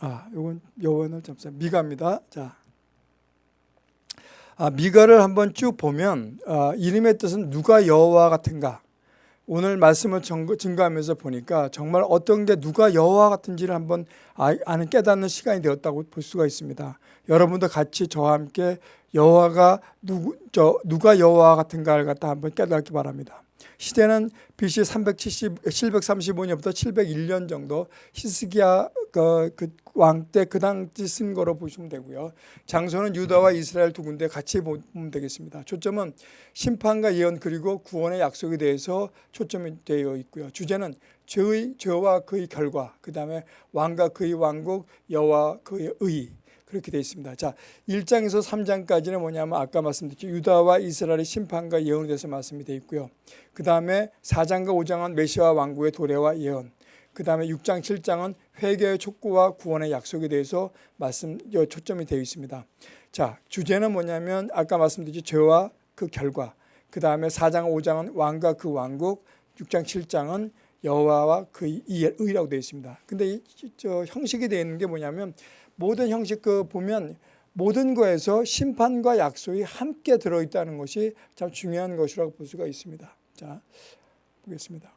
아, 요건 요거는 잠깐 미가입니다. 자. 아, 미가를 한번 쭉 보면 아, 이름의 뜻은 누가 여호와 같은가? 오늘 말씀을 증거하면서 보니까 정말 어떤 게 누가 여호와 같은지를 한번 아, 아는 깨닫는 시간이 되었다고 볼 수가 있습니다. 여러분도 같이 저와 함께 여호와가 누가 여호와 같은가를 갖다 한번 깨닫기 바랍니다. 시대는 BC 370, 735년부터 701년 정도 히스기야 그, 그 왕 때 그 당시 쓴 거로 보시면 되고요. 장소는 유다와 이스라엘 두 군데 같이 보면 되겠습니다. 초점은 심판과 예언 그리고 구원의 약속에 대해서 초점이 되어 있고요. 주제는 죄의 죄와 그의 결과, 그 다음에 왕과 그의 왕국, 여와 그의 의 그렇게 되어 있습니다. 자, 1장에서 3장까지는 뭐냐면 아까 말씀드렸죠. 유다와 이스라엘의 심판과 예언에 대해서 말씀이 되어 있고요. 그 다음에 4장과 5장은 메시아 왕국의 도래와 예언. 그 다음에 6장, 7장은 회개의 촉구와 구원의 약속에 대해서 말씀, 초점이 되어 있습니다. 자, 주제는 뭐냐면 아까 말씀드렸죠. 죄와 그 결과. 그 다음에 4장, 5장은 왕과 그 왕국. 6장, 7장은 여호와와 그의 의라고 되어 있습니다. 근데 이, 저 형식이 되어 있는 게 뭐냐면 모든 형식 그 보면 모든 거에서 심판과 약속이 함께 들어있다는 것이 참 중요한 것이라고 볼 수가 있습니다. 자, 보겠습니다.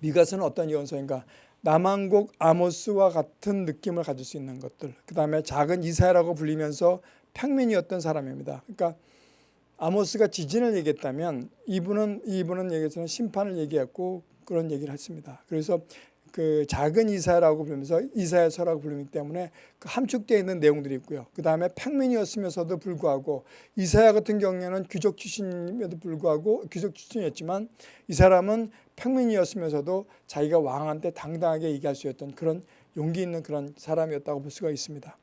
미가서는 어떤 예언서인가? 남한국 아모스와 같은 느낌을 가질 수 있는 것들. 그 다음에 작은 이사야라고 불리면서 평민이었던 사람입니다. 그러니까 아모스가 지진을 얘기했다면 이분은 이분은 얘기해서는 심판을 얘기했고 그런 얘기를 했습니다. 그래서 그 작은 이사라고 부르면서 이사야서라고 부르기 때문에 그 함축되어 있는 내용들이 있고요. 그 다음에 평민이었으면서도 불구하고 이사야 같은 경우에는 귀족 출신임에도 불구하고 귀족 출신이었지만 이 사람은 평민이었으면서도 자기가 왕한테 당당하게 얘기할 수 있었던 그런 용기 있는 그런 사람이었다고 볼 수가 있습니다.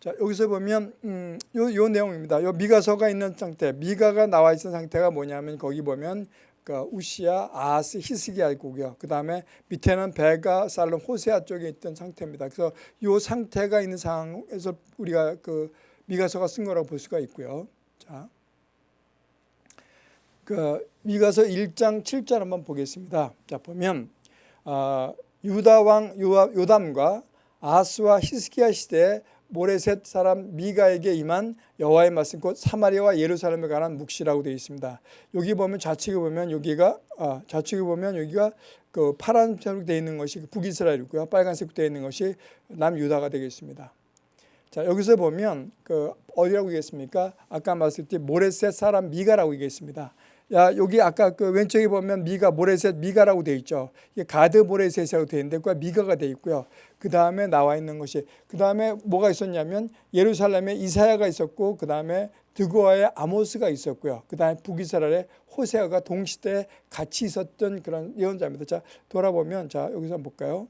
자 여기서 보면 음, 요, 요 내용입니다. 요 미가서가 있는 상태, 미가가 나와 있는 상태가 뭐냐면 거기 보면 그 우시아, 아스, 히스기야고요. 그 다음에 밑에는 베가, 살롬, 호세아 쪽에 있던 상태입니다. 그래서 이 상태가 있는 상황에서 우리가 그 미가서가 쓴 거라고 볼 수가 있고요. 자, 그 미가서 1장 7절 한번 보겠습니다. 자 보면 어, 유다 왕 요담과 아스와 히스기야 시대에 모레셋 사람 미가에게 임한 여호와의 말씀 곧 사마리아와 예루살렘에 관한 묵시라고 되어 있습니다. 여기 보면 좌측에 보면 여기가 아, 좌측에 보면 여기가 그 파란색으로 되어 있는 것이 북이스라엘이고요. 빨간색으로 되어 있는 것이 남유다가 되겠습니다. 자 여기서 보면 그 어디라고 얘기했습니까? 아까 말씀드렸듯이 모레셋 사람 미가라고 얘기했습니다. 야, 여기 아까 그 왼쪽에 보면 미가, 모레셋, 미가라고 되어 있죠. 이게 가드 모레셋이라고 되어 있는데, 그 미가가 되어 있고요. 그 다음에 나와 있는 것이, 그 다음에 뭐가 있었냐면 예루살렘에 이사야가 있었고, 그 다음에 드고아의 아모스가 있었고요. 그 다음에 북이스라엘의 호세아가 동시대에 같이 있었던 그런 예언자입니다. 자, 돌아보면, 자, 여기서 한번 볼까요?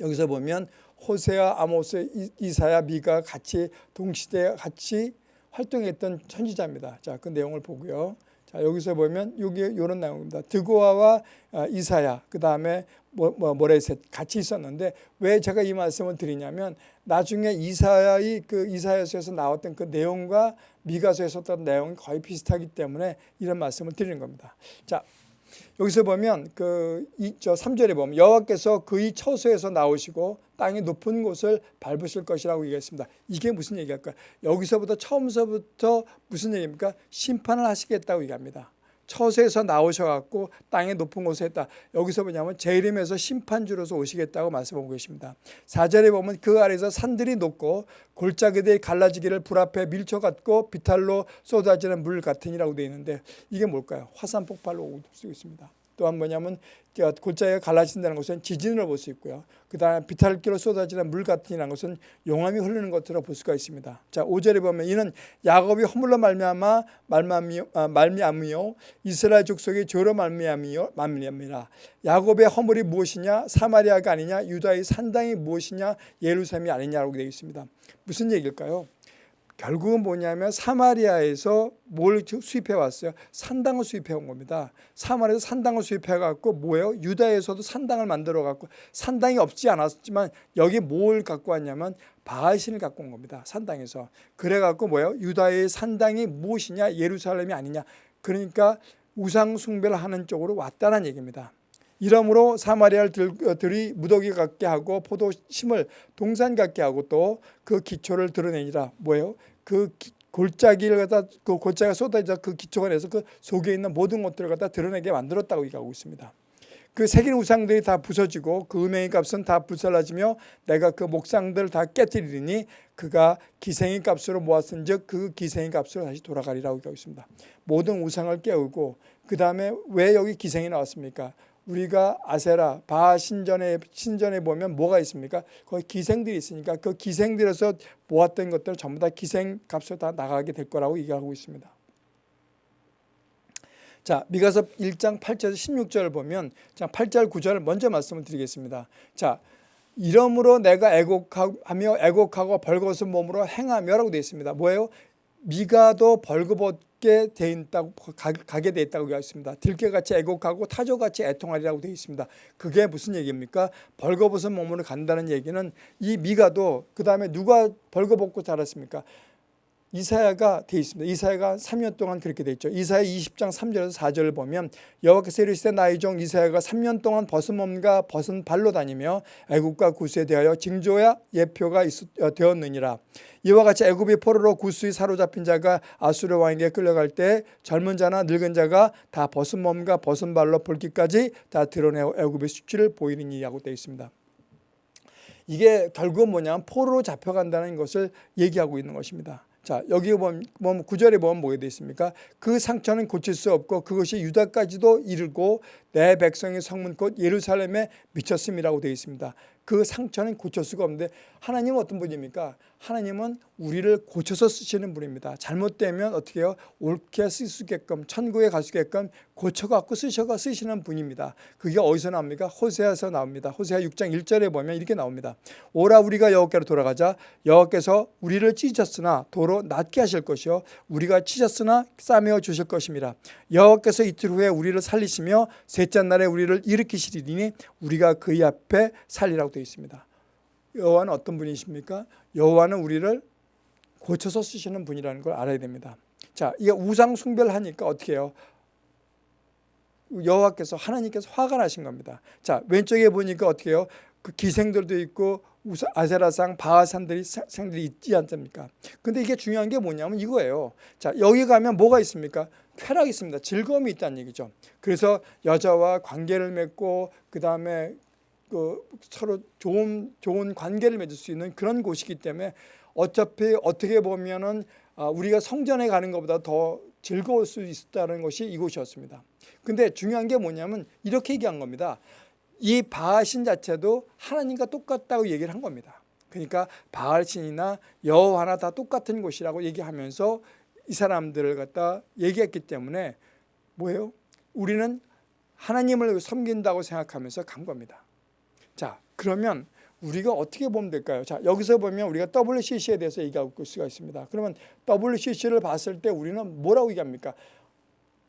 여기서 보면 호세아, 아모스, 이사야, 미가 같이 동시대에 같이 활동했던 천지자입니다. 자, 그 내용을 보고요. 자, 여기서 보면 여기 이런 내용입니다. 드고아와 아, 이사야, 그 다음에 모레셋 같이 있었는데 왜 제가 이 말씀을 드리냐면 나중에 이사야의 그 이사야서에서 나왔던 그 내용과 미가서에서 어떤 내용이 거의 비슷하기 때문에 이런 말씀을 드리는 겁니다. 자, 여기서 보면 그 이저 3절에 보면 여호와께서 그의 처소에서 나오시고 땅의 높은 곳을 밟으실 것이라고 얘기했습니다. 이게 무슨 얘기일까? 여기서부터 처음서부터 무슨 얘기입니까? 심판을 하시겠다고 얘기합니다. 처소에서 나오셔갖고 땅의 높은 곳에 했다. 여기서 뭐냐면 제 이름에서 심판주로서 오시겠다고 말씀하고 계십니다. 4절에 보면 그 아래에서 산들이 높고 골짜기들이 갈라지기를 불 앞에 밀쳐갖고 비탈로 쏟아지는 물 같으니라고 되어 있는데 이게 뭘까요? 화산 폭발로 올 수 있습니다. 또한 뭐냐면 골짜기가 갈라진다는 것은 지진을 볼 수 있고요. 그 다음에 비탈기로 쏟아지는 물 같은 것은 용암이 흐르는 것으로 볼 수가 있습니다. 자 5절에 보면 이는 야곱이 허물로 말미암아 말미암이요 아, 이스라엘 족속이 죄로 말미암이요 말미암이라 야곱의 허물이 무엇이냐 사마리아가 아니냐 유다의 산당이 무엇이냐 예루살렘이 아니냐라고 되어 있습니다. 무슨 얘기일까요? 결국은 뭐냐면 사마리아에서 뭘 수입해 왔어요? 산당을 수입해 온 겁니다. 사마리아에서 산당을 수입해 갖고 뭐예요? 유다에서도 산당을 만들어 갖고 산당이 없지 않았지만 여기 뭘 갖고 왔냐면 바알신을 갖고 온 겁니다. 산당에서. 그래 갖고 뭐예요? 유다의 산당이 무엇이냐? 예루살렘이 아니냐? 그러니까 우상 숭배를 하는 쪽으로 왔다는 얘기입니다. 이러므로 사마리아들이 무더기 같게 하고 포도심을 동산 같게 하고 또 그 기초를 드러내니라 뭐예요? 그 기, 골짜기를 갖다 그 골짜기가 쏟아져 그 기초가 내서 그 속에 있는 모든 것들을 갖다 드러내게 만들었다고 얘기하고 있습니다. 그 새긴 우상들이 다 부서지고 그 음행의 값은 다 불살라지며 내가 그 목상들을 다 깨뜨리니 그가 기생의 값으로 모았은 즉 그 기생의 값으로 다시 돌아가리라고 얘기하고 있습니다. 모든 우상을 깨우고 그 다음에 왜 여기 기생이 나왔습니까? 우리가 아세라 바 신전에 신전에 보면 뭐가 있습니까? 거기 기생들이 있으니까 그 기생들에서 모았던 것들 전부 다 기생 값으로 다 나가게 될 거라고 얘기하고 있습니다. 자, 미가서 1장 8절에서 16절을 보면 자, 8절 9절을 먼저 말씀을 드리겠습니다. 자, 이러므로 내가 애곡하며 애곡하고 벌거벗은 몸으로 행하며라고 되어 있습니다. 뭐예요? 미가도 벌거벗 게 돼 있다고 가게 돼 있다고 되었습니다. 들깨같이 애곡하고 타조같이 애통하리라고 되어 있습니다. 그게 무슨 얘기입니까? 벌거벗은 몸으로 간다는 얘기는 이 미가도 그 다음에 누가 벌거벗고 자랐습니까? 이사야가 돼 있습니다. 이사야가 3년 동안 그렇게 돼 있죠. 이사야 20장 3절에서 4절을 보면 여호와께서 이르시되 나의 종 이사야가 3년 동안 벗은 몸과 벗은 발로 다니며 애국과 구스에 대하여 징조야 예표가 있, 어, 되었느니라. 이와 같이 애굽의 포로로 구스에 사로잡힌 자가 아수르 왕에게 끌려갈 때 젊은 자나 늙은 자가 다 벗은 몸과 벗은 발로 볼기까지 다 드러내어 애굽의 수치를 보이느니라고 되어 있습니다. 이게 결국은 뭐냐면 포로로 잡혀간다는 것을 얘기하고 있는 것입니다. 자 여기 보면, 보면 구절에 보면 뭐가 되어 있습니까? 그 상처는 고칠 수 없고 그것이 유다까지도 이르고 내 백성의 성문 곧 예루살렘에 미쳤음이라고 되어 있습니다. 그 상처는 고칠 수가 없는데 하나님은 어떤 분입니까? 하나님은 우리를 고쳐서 쓰시는 분입니다. 잘못되면 어떻게 해요? 옳게 쓸 수 있게끔 천국에 갈 수 있게끔 고쳐갖고 쓰셔가 쓰시는 분입니다. 그게 어디서 나옵니까? 호세아서 나옵니다. 호세아 6장 1절에 보면 이렇게 나옵니다. 오라 우리가 여호께로 돌아가자 여호께서 우리를 찢으셨으나 도로 낫게 하실 것이요 우리가 찢었으나 싸매어 주실 것입니다. 여호께서 이틀 후에 우리를 살리시며 셋째 날에 우리를 일으키시리니 우리가 그의 앞에 살리라고 되어 있습니다. 여호와는 어떤 분이십니까? 여호와는 우리를 고쳐서 쓰시는 분이라는 걸 알아야 됩니다. 자, 이게 우상 숭배를 하니까 어떻게 해요? 여호와께서 하나님께서 화가 나신 겁니다. 자, 왼쪽에 보니까 어떻게 해요? 그 기생들도 있고 아세라상 바하산들이 생들이 있지 않습니까? 근데 이게 중요한 게 뭐냐면 이거예요. 자, 여기 가면 뭐가 있습니까? 쾌락이 있습니다. 즐거움이 있다는 얘기죠. 그래서 여자와 관계를 맺고 그다음에 그 서로 좋은 좋은 관계를 맺을 수 있는 그런 곳이기 때문에 어차피 어떻게 보면은 아, 우리가 성전에 가는 것보다 더 즐거울 수 있다는 것이 이곳이었습니다. 근데 중요한 게 뭐냐면 이렇게 얘기한 겁니다. 이 바알신 자체도 하나님과 똑같다고 얘기를 한 겁니다. 그러니까 바알신이나 여호와나 다 똑같은 곳이라고 얘기하면서 이 사람들을 갖다 얘기했기 때문에 뭐예요? 우리는 하나님을 섬긴다고 생각하면서 간 겁니다. 자, 그러면 우리가 어떻게 보면 될까요? 자, 여기서 보면 우리가 WCC에 대해서 얘기하고 수가 있습니다. 그러면 WCC를 봤을 때 우리는 뭐라고 얘기합니까?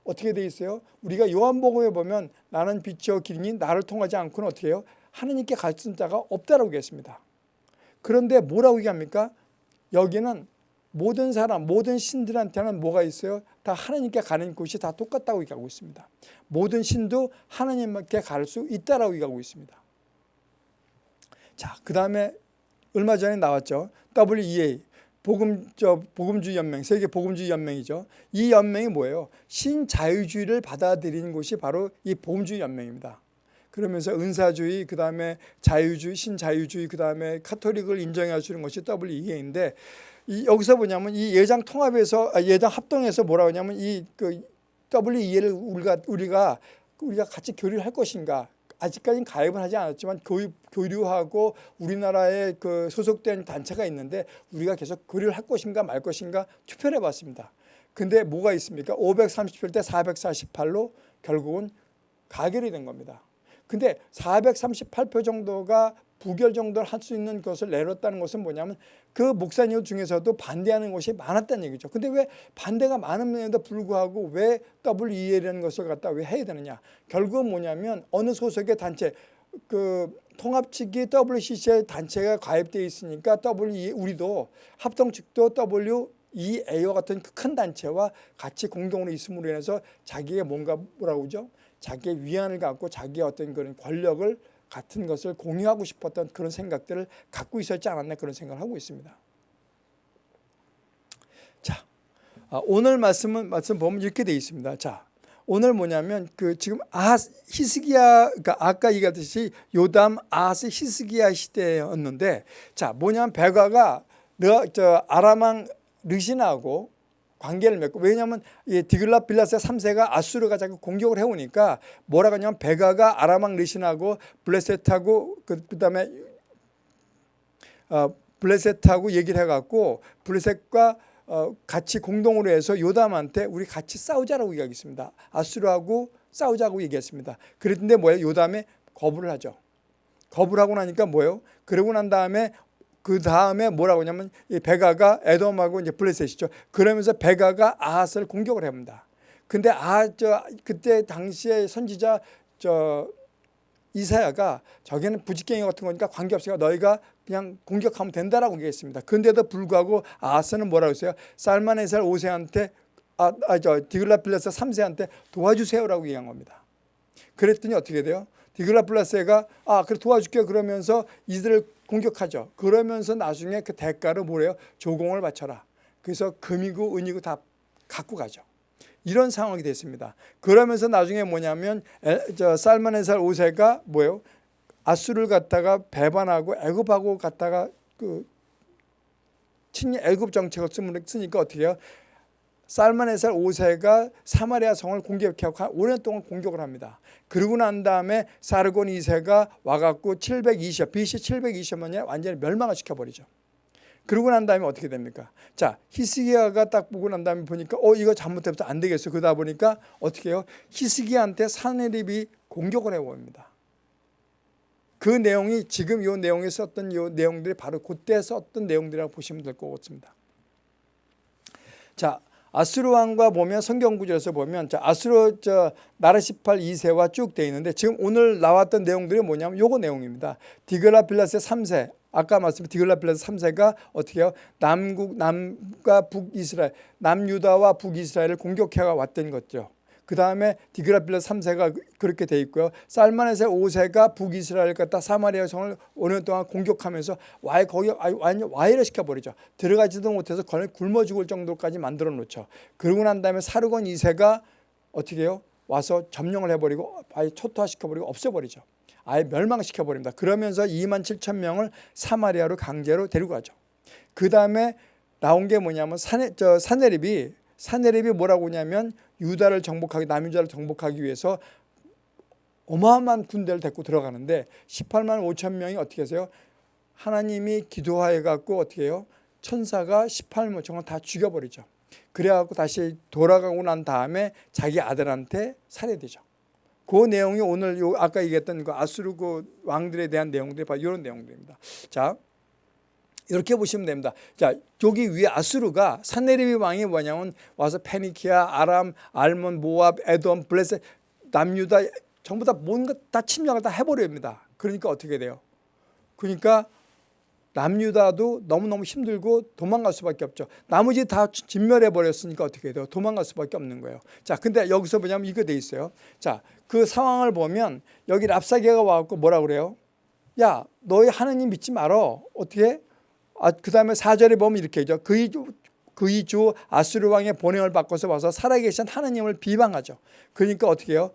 어떻게 돼 있어요? 우리가 요한복음에 보면 나는 빛이요 길이니 나를 통하지 않고는 어떻게 해요? 하느님께 갈수 자가 없다라고 얘기했습니다. 그런데 뭐라고 얘기합니까? 여기는 모든 사람, 모든 신들한테는 뭐가 있어요? 다 하나님께 가는 곳이 다 똑같다고 얘기하고 있습니다. 모든 신도 하나님께 갈 수 있다라고 얘기하고 있습니다. 자, 그 다음에 얼마 전에 나왔죠. WEA 복음 저 복음주의 연맹 세계 복음주의 연맹이죠. 이 연맹이 뭐예요? 신자유주의를 받아들이는 곳이 바로 이 복음주의 연맹입니다. 그러면서 은사주의 그 다음에 자유주의 신자유주의 그 다음에 카톨릭을 인정해 주는 것이 WEA인데 이 여기서 뭐냐면 이 예장 통합에서 아, 예장 합동에서 뭐라고 하냐면 이 그 WEA를 우리가 우리가 우리가 같이 교류를 할 것인가 아직까지는 가입은 하지 않았지만 교육, 교류하고 우리나라에 그 소속된 단체가 있는데 우리가 계속 교류를 할 것인가 말 것인가 투표를 해봤습니다. 근데 뭐가 있습니까? 537 대 448로 결국은 가결이 된 겁니다. 근데 438표 정도가 부결 정도를 할 수 있는 것을 내렸다는 것은 뭐냐면 그 목사님 중에서도 반대하는 것이 많았다는 얘기죠. 근데 왜 반대가 많음에도 불구하고 왜 WEL이라는 것을 갖다 왜 해야 되느냐. 결국은 뭐냐면 어느 소속의 단체 그 통합 측이 WCC의 단체가 가입되어 있으니까 WE 우리도 합동 측도 W EA와 같은 큰 단체와 같이 공동으로 있음으로 인해서 자기가 뭔가 뭐라고 그러죠? 자기의 위안을 갖고 자기의 어떤 그런 권력을 같은 것을 공유하고 싶었던 그런 생각들을 갖고 있었지 않았나 그런 생각을 하고 있습니다. 자, 아, 오늘 말씀은 말씀 보면 이렇게 되어 있습니다. 자, 오늘 뭐냐면 그 지금 아하 히스기야 그러니까 아까 얘기했듯이 요담 아하스 히스기야 시대였는데 자 뭐냐면 베가가 저 아람왕 르신하고 관계를 맺고 왜냐하면 이 디글라 빌라스 3세가 아수르가 자꾸 공격을 해오니까 뭐라고 하냐면 베가가 아람왕 르신하고 블레셋하고 그, 그다음에 어, 블레셋하고 얘기를 해갖고 블레셋과 어, 같이 공동으로 해서 요담한테 우리 같이 싸우자라고 얘기하겠습니다. 아수르하고 싸우자고 얘기했습니다. 그랬는데 뭐예요? 요담에 거부를 하죠. 거부를 하고 나니까 뭐예요? 그러고 난 다음에 그 다음에 뭐라고 하냐면 이 베가가 에돔하고 이제 블레셋이죠. 그러면서 베가가 아하스를 공격을 합니다. 근데 아 저 그때 당시에 선지자 저 이사야가 저기는 부지깽이 같은 거니까 관계없으니까 너희가 그냥 공격하면 된다라고 얘기했습니다. 근데도 불구하고 아하스는 뭐라고 했어요? 살만에셀 5세한테 아, 아, 저 디글라필레스 3세한테 도와주세요라고 얘기한 겁니다. 그랬더니 어떻게 돼요? 디글라플라스가 아 그래 도와줄게 그러면서 이들을 공격하죠. 그러면서 나중에 그 대가로 뭐래요? 조공을 바쳐라. 그래서 금이고 은이고 다 갖고 가죠. 이런 상황이 됐습니다. 그러면서 나중에 뭐냐면 저 살만의살 5세가 뭐예요? 아수를 갖다가 배반하고 애굽하고 갖다가 그 친히 애굽 정책을 쓰니까 어떻게 해요? 살만의살 5세가 사마리아 성을 공격하고 5년 동안 공격을 합니다. 그러고 난 다음에 사르곤 2세가 와갖고 720, BC 720년에 완전히 멸망을 시켜버리죠. 그러고 난 다음에 어떻게 됩니까? 자, 히스기야가 딱 보고 난 다음에 보니까 어 이거 잘못해서 안 되겠어. 그러다 보니까 어떻게 해요? 히스기야한테 사네립이 공격을 해봅니다. 그 내용이 지금 이 내용에 썼던 이 내용들이 바로 그때 썼던 내용들이라고 보시면 될 것 같습니다. 자, 아수르 왕과 보면 성경 구절에서 보면 자, 아수르 저 나르시팔 2세와 쭉 돼 있는데 지금 오늘 나왔던 내용들이 뭐냐면 요거 내용입니다. 디글라필라스 3세 아까 말씀 디글라필라스 3세가 어떻게 해요? 남국 남과 북이스라엘 남유다와 북이스라엘을 공격해 왔던 거죠. 그 다음에 디그라필라 3세가 그렇게 돼 있고요. 살만에셀 5세가 북이스라엘 갖다 사마리아 성을 5년 동안 공격하면서 와해 거기 완전 와해를 시켜버리죠. 들어가지도 못해서 거의 굶어 죽을 정도까지 만들어 놓죠. 그러고 난 다음에 사르곤 2세가 어떻게 해요? 와서 점령을 해버리고 아예 초토화시켜버리고 없애버리죠. 아예 멸망시켜버립니다. 그러면서 2만 7천 명을 사마리아로 강제로 데리고 가죠. 그 다음에 나온 게 뭐냐면 사네, 저 사네립이 사네립이 뭐라고 하냐면 유다를 정복하기 남유다를 정복하기 위해서 어마어마한 군대를 데리고 들어가는데 18만 5천 명이 어떻게 하세요? 하나님이 기도하여 갖고 어떻게 해요? 천사가 18만 정을 다 죽여버리죠. 그래갖고 다시 돌아가고 난 다음에 자기 아들한테 살해되죠. 그 내용이 오늘 요 아까 얘기했던 그 아수르 그 왕들에 대한 내용들이 바로 이런 내용들입니다. 자, 이렇게 보시면 됩니다. 자, 여기 위에 아수르가 산네리비 왕이 뭐냐면 와서 페니키아, 아람, 알몬, 모압, 에돔, 블레셋, 남유다 전부 다 뭔가 다 침략을 다 해버립니다. 그러니까 어떻게 돼요? 그러니까 남유다도 너무너무 힘들고 도망갈 수밖에 없죠. 나머지 다 진멸해 버렸으니까 어떻게 돼요? 도망갈 수밖에 없는 거예요. 자, 근데 여기서 뭐냐면 이거 돼 있어요. 자, 그 상황을 보면 여기 랍사게가 와갖고 뭐라 그래요? 야, 너희 하느님 믿지 말어. 어떻게? 아, 그 다음에 사절에 보면 이렇게 하죠. 그의 주, 그의 주 아수르 왕의 본행을 바꿔서 와서 살아계신 하나님을 비방하죠. 그러니까 어떻게 해요?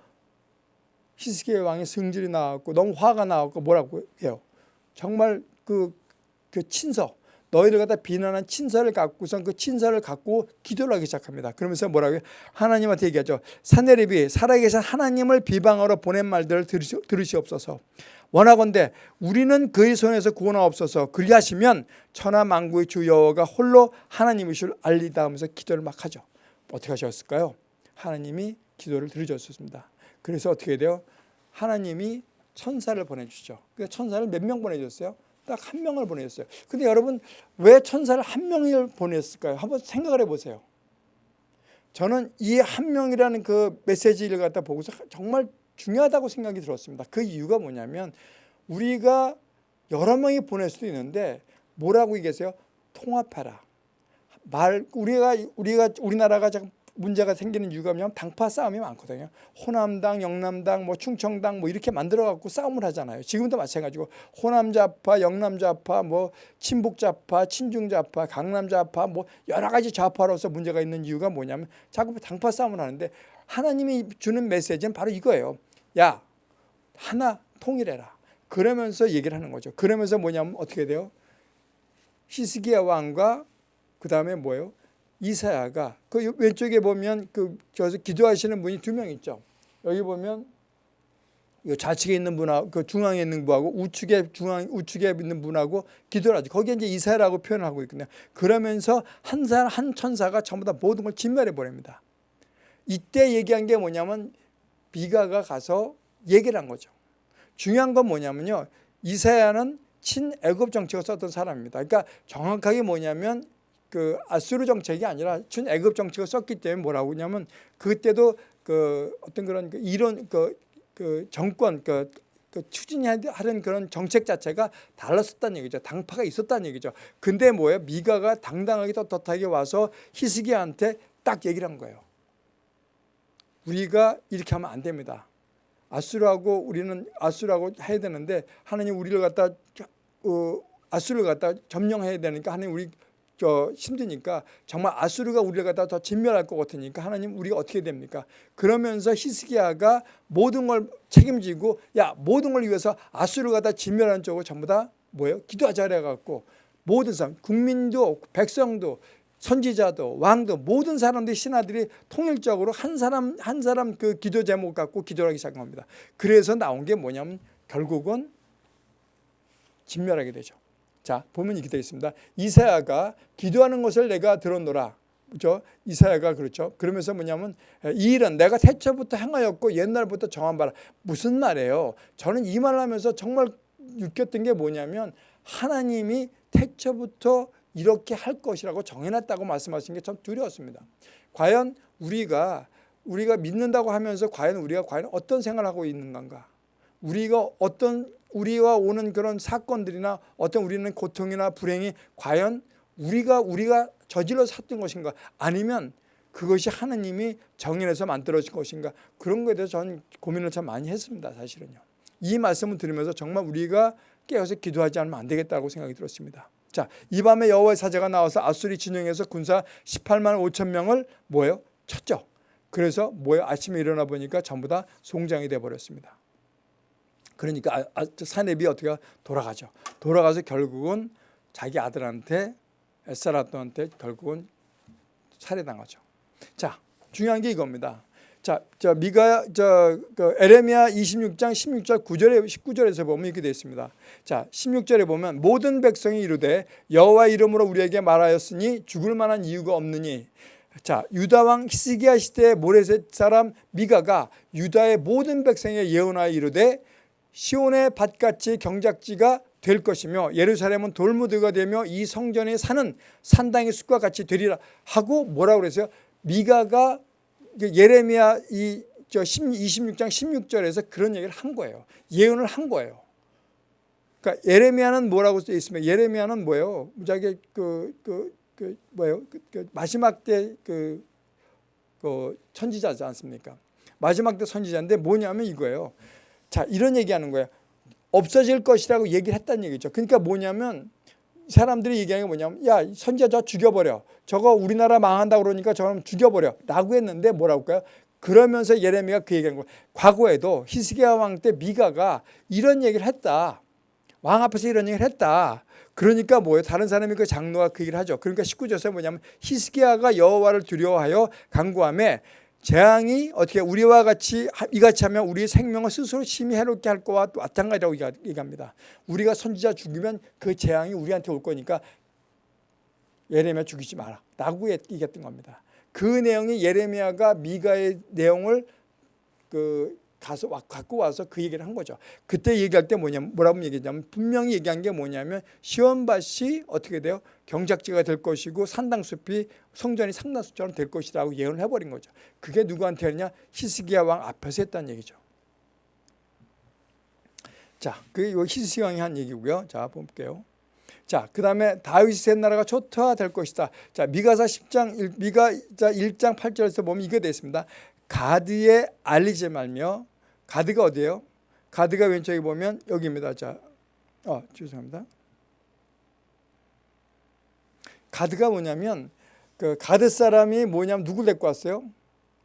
히스기야 왕의 승질이 나왔고 너무 화가 나왔고 뭐라고 해요? 정말 그, 그 친서 너희를 갖다 비난한 친서를 갖고선 그 친서를 갖고 기도를 하기 시작합니다. 그러면서 뭐라고요? 하나님한테 얘기하죠. 사내립이 살아계신 하나님을 비방하러 보낸 말들을 들으시, 들으시옵소서. 원하건대 우리는 그의 손에서 구원하옵소서 그리하시면 천하만국의 주 여호와가 홀로 하나님이실 알리다 하면서 기도를 막 하죠. 어떻게 하셨을까요? 하나님이 기도를 들으셨습니다. 그래서 어떻게 돼요? 하나님이 천사를 보내주죠. 그 천사를 몇 명 보내줬어요? 딱 한 명을 보내줬어요. 근데 여러분 왜 천사를 한 명을 보냈을까요? 한번 생각을 해보세요. 저는 이 한 명이라는 그 메시지를 갖다 보고서 정말 중요하다고 생각이 들었습니다. 그 이유가 뭐냐면 우리가 여러 명이 보낼 수도 있는데 뭐라고 얘기했어요? 통합해라. 말 우리가 우리가 우리나라가 문제가 생기는 이유가 뭐냐면 당파 싸움이 많거든요. 호남당, 영남당, 뭐 충청당 뭐 이렇게 만들어 갖고 싸움을 하잖아요. 지금도 마찬가지고 호남 좌파, 영남 좌파, 뭐 친북 좌파, 친중 좌파, 강남 좌파 뭐 여러 가지 좌파로서 문제가 있는 이유가 뭐냐면 자꾸 당파 싸움을 하는데 하나님이 주는 메시지는 바로 이거예요. 야 하나 통일해라. 그러면서 얘기를 하는 거죠. 그러면서 뭐냐면 어떻게 돼요? 히스기야 왕과 그 다음에 뭐예요? 이사야가 그 왼쪽에 보면 그 저서 기도하시는 분이 두 명 있죠. 여기 보면 이 좌측에 있는 분하고 그 중앙에 있는 분하고 우측에 중앙 우측에 있는 분하고 기도를 하죠. 거기에 이제 이사야라고 표현하고 있거든요. 그러면서 한 사람 한 천사가 전부 다 모든 걸 진멸해 버립니다. 이때 얘기한 게 뭐냐면 비가가 가서 얘기를 한 거죠. 중요한 건 뭐냐면요. 이사야는 친애굽 정책을 썼던 사람입니다. 그러니까 정확하게 뭐냐면 그 아수르 정책이 아니라 친애굽 정책을 썼기 때문에 뭐라고 하냐면 그때도 그 어떤 그런 그 이론 그, 그 정권 그, 그 추진하는 그런 정책 자체가 달랐었다는 얘기죠. 당파가 있었다는 얘기죠. 근데 뭐예요? 미가가 당당하게 떳떳하게 와서 히스기야한테 딱 얘기를 한 거예요. 우리가 이렇게 하면 안 됩니다. 아수르하고 우리는 아수르하고 해야 되는데 하나님 우리를 갖다 어, 아수르를 갖다 점령해야 되니까 하나님 우리 저 힘드니까 정말 아수르가 우리를 갖다 더 진멸할 것 같으니까 하나님 우리가 어떻게 됩니까? 그러면서 히스기야가 모든 걸 책임지고 야 모든 걸 위해서 아수르가 갖다 진멸하는 쪽을 전부 다 뭐예요? 기도하자 그래갖고 모든 사람 국민도 백성도 선지자도 왕도 모든 사람들이 신하들이 통일적으로 한 사람 한 사람 그 기도 제목 갖고 기도하기 시작한 겁니다. 그래서 나온 게 뭐냐면 결국은 진멸하게 되죠. 자 보면 이렇게 되어 있습니다. 이사야가 기도하는 것을 내가 들었노라. 그죠? 이사야가 그렇죠. 그러면서 뭐냐면 이 일은 내가 태초부터 행하였고 옛날부터 정한 바라. 무슨 말이에요? 저는 이 말을 하면서 정말 느꼈던 게 뭐냐면 하나님이 태초부터 이렇게 할 것이라고 정해놨다고 말씀하신 게 참 두려웠습니다. 과연 우리가 우리가 믿는다고 하면서 과연 우리가 과연 어떤 생활을 하고 있는 건가? 우리가 어떤 우리와 오는 그런 사건들이나 어떤 우리는 고통이나 불행이 과연 우리가 우리가 저질러 샀던 것인가? 아니면 그것이 하나님이 정해내서 만들어진 것인가? 그런 것에 대해서 저는 고민을 참 많이 했습니다. 사실은요. 이 말씀을 들으면서 정말 우리가 깨어서 기도하지 않으면 안 되겠다고 생각이 들었습니다. 자, 이 밤에 여호와의 사자가 나와서 아수리 진영에서 군사 18만 5천 명을 뭐예요? 쳤죠. 그래서 뭐예요? 아침에 일어나 보니까 전부 다 송장이 돼 버렸습니다. 그러니까 아, 아, 사내비 어떻게 돌아가죠. 돌아가서 결국은 자기 아들한테 에사라도한테 결국은 살해당하죠. 자, 중요한 게 이겁니다. 자, 저 미가 저그 에레미야 26장 16절 9절에 19절에서 보면 이렇게 되어 있습니다. 자, 16절에 보면 모든 백성이 이르되 여호와 이름으로 우리에게 말하였으니 죽을 만한 이유가 없느니 자, 유다 왕 히스기야 시대의 모레셋 사람 미가가 유다의 모든 백성에 예언하여 이르되 시온의 밭같이 경작지가 될 것이며 예루살렘은 돌무드가 되며 이 성전에 사는 산당의 숲과 같이 되리라 하고 뭐라고 그랬어요? 미가가 예레미야 이 저 26장 16절에서 그런 얘기를 한 거예요. 예언을 한 거예요. 그러니까 예레미야는 뭐라고 써 있으면 예레미야는 뭐예요? 무지하게 그, 그, 그 뭐예요? 그, 그 마지막 때그 그 선지자지 않습니까? 마지막 때 선지자인데 뭐냐면 이거예요. 자 이런 얘기하는 거예요. 없어질 것이라고 얘기를 했다는 얘기죠. 그러니까 뭐냐면 사람들이 얘기하는 게 뭐냐면 야 선지자 저 죽여버려. 저거 우리나라 망한다 그러니까 저는 죽여버려. 라고 했는데 뭐라고 할까요? 그러면서 예레미가 그 얘기하는 거예요. 과거에도 히스기야 왕 때 미가가 이런 얘기를 했다. 왕 앞에서 이런 얘기를 했다. 그러니까 뭐예요? 다른 사람이 그 장로가 그 얘기를 하죠. 그러니까 19절에 뭐냐면 히스기야가 여호와를 두려워하여 간구함에 재앙이 어떻게 우리와 같이 이같이 하면 우리의 생명을 스스로 심히 해롭게 할 거와 마찬가지라고 얘기합니다. 우리가 선지자 죽이면 그 재앙이 우리한테 올 거니까 예레미야 죽이지 마라 라고 얘기했던 겁니다. 그 내용이 예레미야가 미가의 내용을 그 가서 갖고 와서 그 얘기를 한 거죠. 그때 얘기할 때 뭐냐면 뭐라고 얘기했냐면 분명히 얘기한 게 뭐냐면 시원밭이 어떻게 돼요? 경작지가 될 것이고 산당숲이 성전이 상당숲처럼 될 것이라고 예언을 해버린 거죠. 그게 누구한테 했냐? 히스기야 왕 앞에서 했다는 얘기죠. 자, 그게 히스기야 왕이 한 얘기고요. 자, 볼게요. 자, 그 다음에 다윗이 센 나라가 초토화될 것이다. 자, 미가사 10장 1, 미가자 1장 8절에서 보면 이게 되어 있습니다. 가드에 알리지 말며 가드가 어디예요? 가드가 왼쪽에 보면 여기입니다. 자, 어, 죄송합니다. 가드가 뭐냐면 그 가드 사람이 뭐냐면 누굴 데리고 왔어요?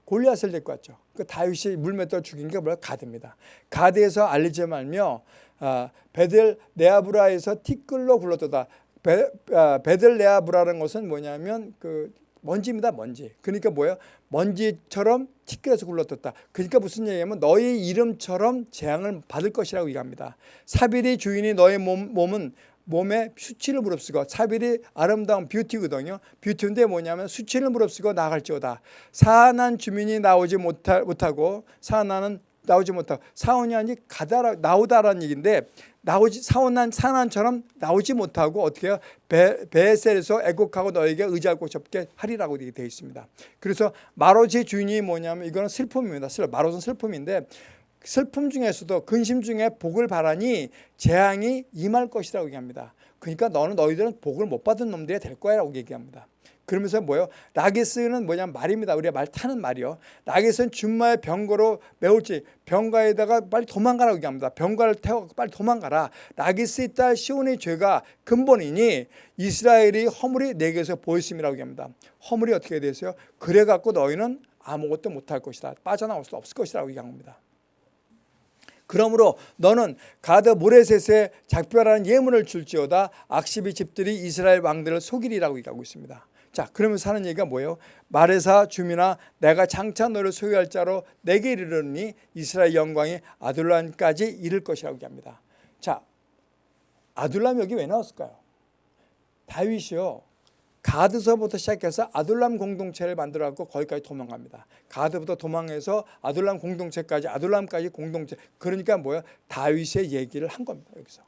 골리앗을 데리고 왔죠. 그 다윗이 물맷돌 죽인 게 뭐야? 가드입니다. 가드에서 알리지 말며 아, 베들레아브라에서 티끌로 굴렀다. 베, 아, 베들레아브라는 것은 뭐냐면 그 먼지입니다. 먼지. 그러니까 뭐예요? 먼지처럼 티끌에서 굴렀다. 그러니까 무슨 얘기냐면 너희 이름처럼 재앙을 받을 것이라고 얘기합니다. 사빌 주민아 너의 몸, 벗은 몸에 수치를 무릅쓰고 사빌이 아름다운 beauty거든요. beauty인데 뭐냐면 수치를 무릅쓰고 나갈지어다. 사난 주민이 나오지 못하, 못하고 사난은 나오지 못하고 사원이 아니 가다라 나오다라는 얘기인데 나오지 사원난 사난처럼 나오지 못하고 어떻게 해요? 베, 베셀에서 애곡하고 너에게 의지할 곳이 없게 하리라고 되어 있습니다. 그래서 마로지 주인이 뭐냐면 이거는 슬픔입니다. 마롯은 슬픔인데 슬픔 중에서도 근심 중에 복을 바라니 재앙이 임할 것이라고 얘기합니다. 그러니까 너는 너희들은 복을 못 받은 놈들이 될 거야라고 얘기합니다. 그러면서 뭐요? 라게스는 뭐냐면 말입니다. 우리가 말 타는 말이요. 라게스는 준마의 병거로 메울지 병가에다가 빨리 도망가라고 얘기합니다. 병가를 태워 빨리 도망가라. 라게스의 딸 시온의 죄가 근본이니 이스라엘이 허물이 내게서 보였음이라고 얘기합니다. 허물이 어떻게 되세요? 그래갖고 너희는 아무것도 못할 것이다. 빠져나올 수 없을 것이라고 얘기합니다. 그러므로 너는 가드 모레셋에 작별하는 예문을 줄지어다 악시비 집들이 이스라엘 왕들을 속이리라고 얘기하고 있습니다. 자 그러면서 하는 얘기가 뭐예요? 마레사 주민아 내가 장차 너를 소유할 자로 내게 이르르니 이스라엘 영광이 아둘람까지 이를 것이라고 얘기합니다. 자 아둘람 여기 왜 나왔을까요? 다윗이요. 가드서부터 시작해서 아둘람 공동체를 만들어갖고 거기까지 도망갑니다. 가드부터 도망해서 아둘람 공동체까지 아둘람까지 공동체 그러니까 뭐야 다윗의 얘기를 한 겁니다. 여기서.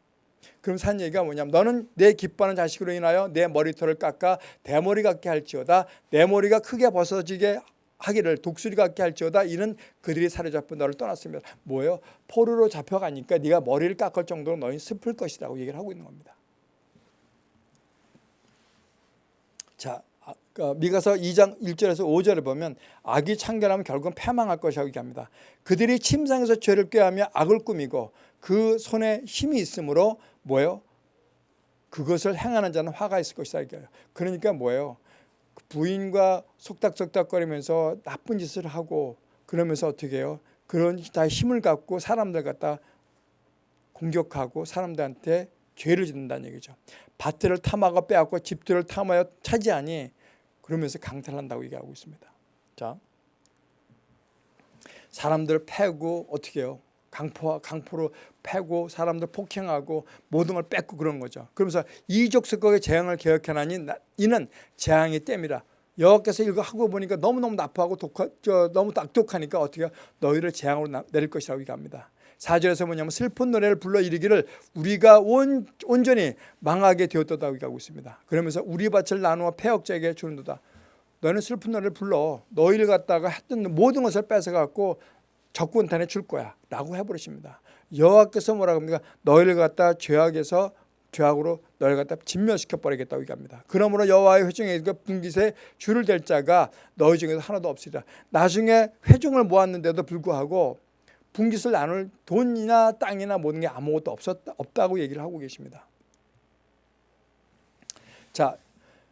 그럼 산 얘기가 뭐냐면 너는 내 기뻐하는 자식으로 인하여 내 머리털을 깎아 대머리 같게 할지어다 내 머리가 크게 벗어지게 하기를 독수리 같게 할지어다 이는 그들이 사로잡고 너를 떠났습니다. 뭐예요? 포로로 잡혀가니까 네가 머리를 깎을 정도로 너희 슬플 것이라고 얘기를 하고 있는 겁니다. 자, 아, 그 미가서 2장 1절에서 5절을 보면 악이 창결하면 결국은 패망할 것이라고 얘기합니다. 그들이 침상에서 죄를 꾀하며 악을 꾸미고 그 손에 힘이 있으므로 뭐예요? 그것을 행하는 자는 화가 있을 것이다. 그러니까 뭐예요? 부인과 속닥속닥거리면서 나쁜 짓을 하고 그러면서 어떻게 해요? 그런 다 힘을 갖고 사람들 갖다 공격하고 사람들한테 죄를 짓는다는 얘기죠. 밭들을 탐하고 빼앗고 집들을 탐하여 차지하니 그러면서 강탈한다고 얘기하고 있습니다. 자, 사람들 패고 어떻게 해요? 강포, 강포로 패고 사람들 폭행하고 모든 걸 뺏고 그런 거죠. 그러면서 이족석국의 재앙을 개혁해나니 이는 재앙의 때입니다. 여호와께서 이거 하고 보니까 너무너무 나쁘고 독하, 저, 너무 악독하니까 어떻게 너희를 재앙으로 나, 내릴 것이라고 얘기합니다. 4절에서 뭐냐면 슬픈 노래를 불러 이르기를 우리가 온, 온전히 망하게 되었다고 얘기하고 있습니다. 그러면서 우리 밭을 나누어 폐역자에게 주는도다. 너는 슬픈 노래를 불러 너희를 갖다가 했던 모든 것을 뺏어갖고 적군 탄에 줄 거야 라고 해버리십니다. 여호와께서 뭐라고 합니까? 너희를 갖다 죄악에서 죄악으로 너희를 갖다 진멸시켜 버리겠다고 얘기합니다. 그러므로 여호와의 회중에 분깃에 줄을 댈 자가 너희 중에서 하나도 없으리라. 나중에 회중을 모았는데도 불구하고 분깃을 나눌 돈이나 땅이나 모든 게 아무것도 없었다, 없다고 얘기를 하고 계십니다. 자,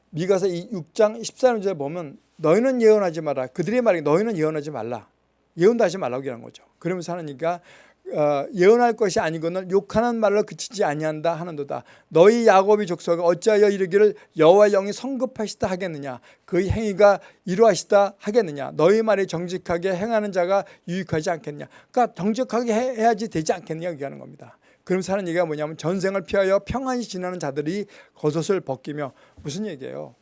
미가서 6장 14절에 보면 너희는 예언하지 마라. 그들의 말이 너희는 예언하지 말라. 예언도 하지 말라고 얘기하는 거죠. 그러면서 하나니까 어, 예언할 것이 아니거늘 욕하는 말로 그치지 아니한다 하는도다. 너희 야곱이 족속이 어찌하여 이르기를 여호와 영이 성급하시다 하겠느냐. 그 행위가 이루하시다 하겠느냐. 너희 말이 정직하게 행하는 자가 유익하지 않겠냐. 그러니까 정직하게 해야지 되지 않겠느냐 얘기하는 겁니다. 그러면서 하는 얘기가 뭐냐면 전생을 피하여 평안히 지나는 자들이 겉옷을 벗기며 무슨 얘기예요?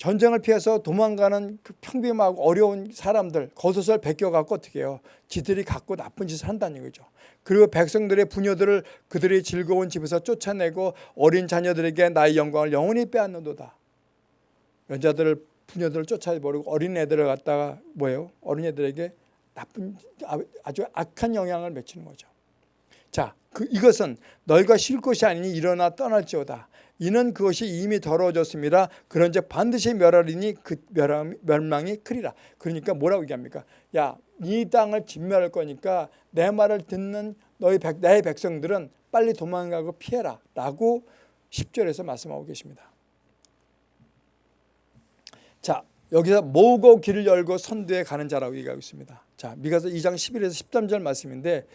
전쟁을 피해서 도망가는 그 평범하고 어려운 사람들 겉옷을 벗겨갖고 어떻게 해요? 지들이 갖고 나쁜 짓을 한다는 거죠. 그리고 백성들의 부녀들을 그들의 즐거운 집에서 쫓아내고 어린 자녀들에게 나의 영광을 영원히 빼앗는도다. 여자들을 부녀들을 쫓아버리고 어린애들을 갖다가 뭐예요? 어린애들에게 나쁜 아주 악한 영향을 미치는 거죠. 자, 그 이것은 너희가 쉴 곳이 아니니 일어나 떠날지어다. 이는 그것이 이미 더러워졌습니다. 그런즉 반드시 멸하리니 그 멸망이 크리라. 그러니까 뭐라고 얘기합니까? 야, 이 땅을 진멸할 거니까 내 말을 듣는 너희 백, 내 백성들은 빨리 도망가고 피해라. 라고 10절에서 말씀하고 계십니다. 자, 여기서 모으고 길을 열고 선두에 가는 자라고 얘기하고 있습니다. 자, 미가서 2장 11에서 13절 말씀인데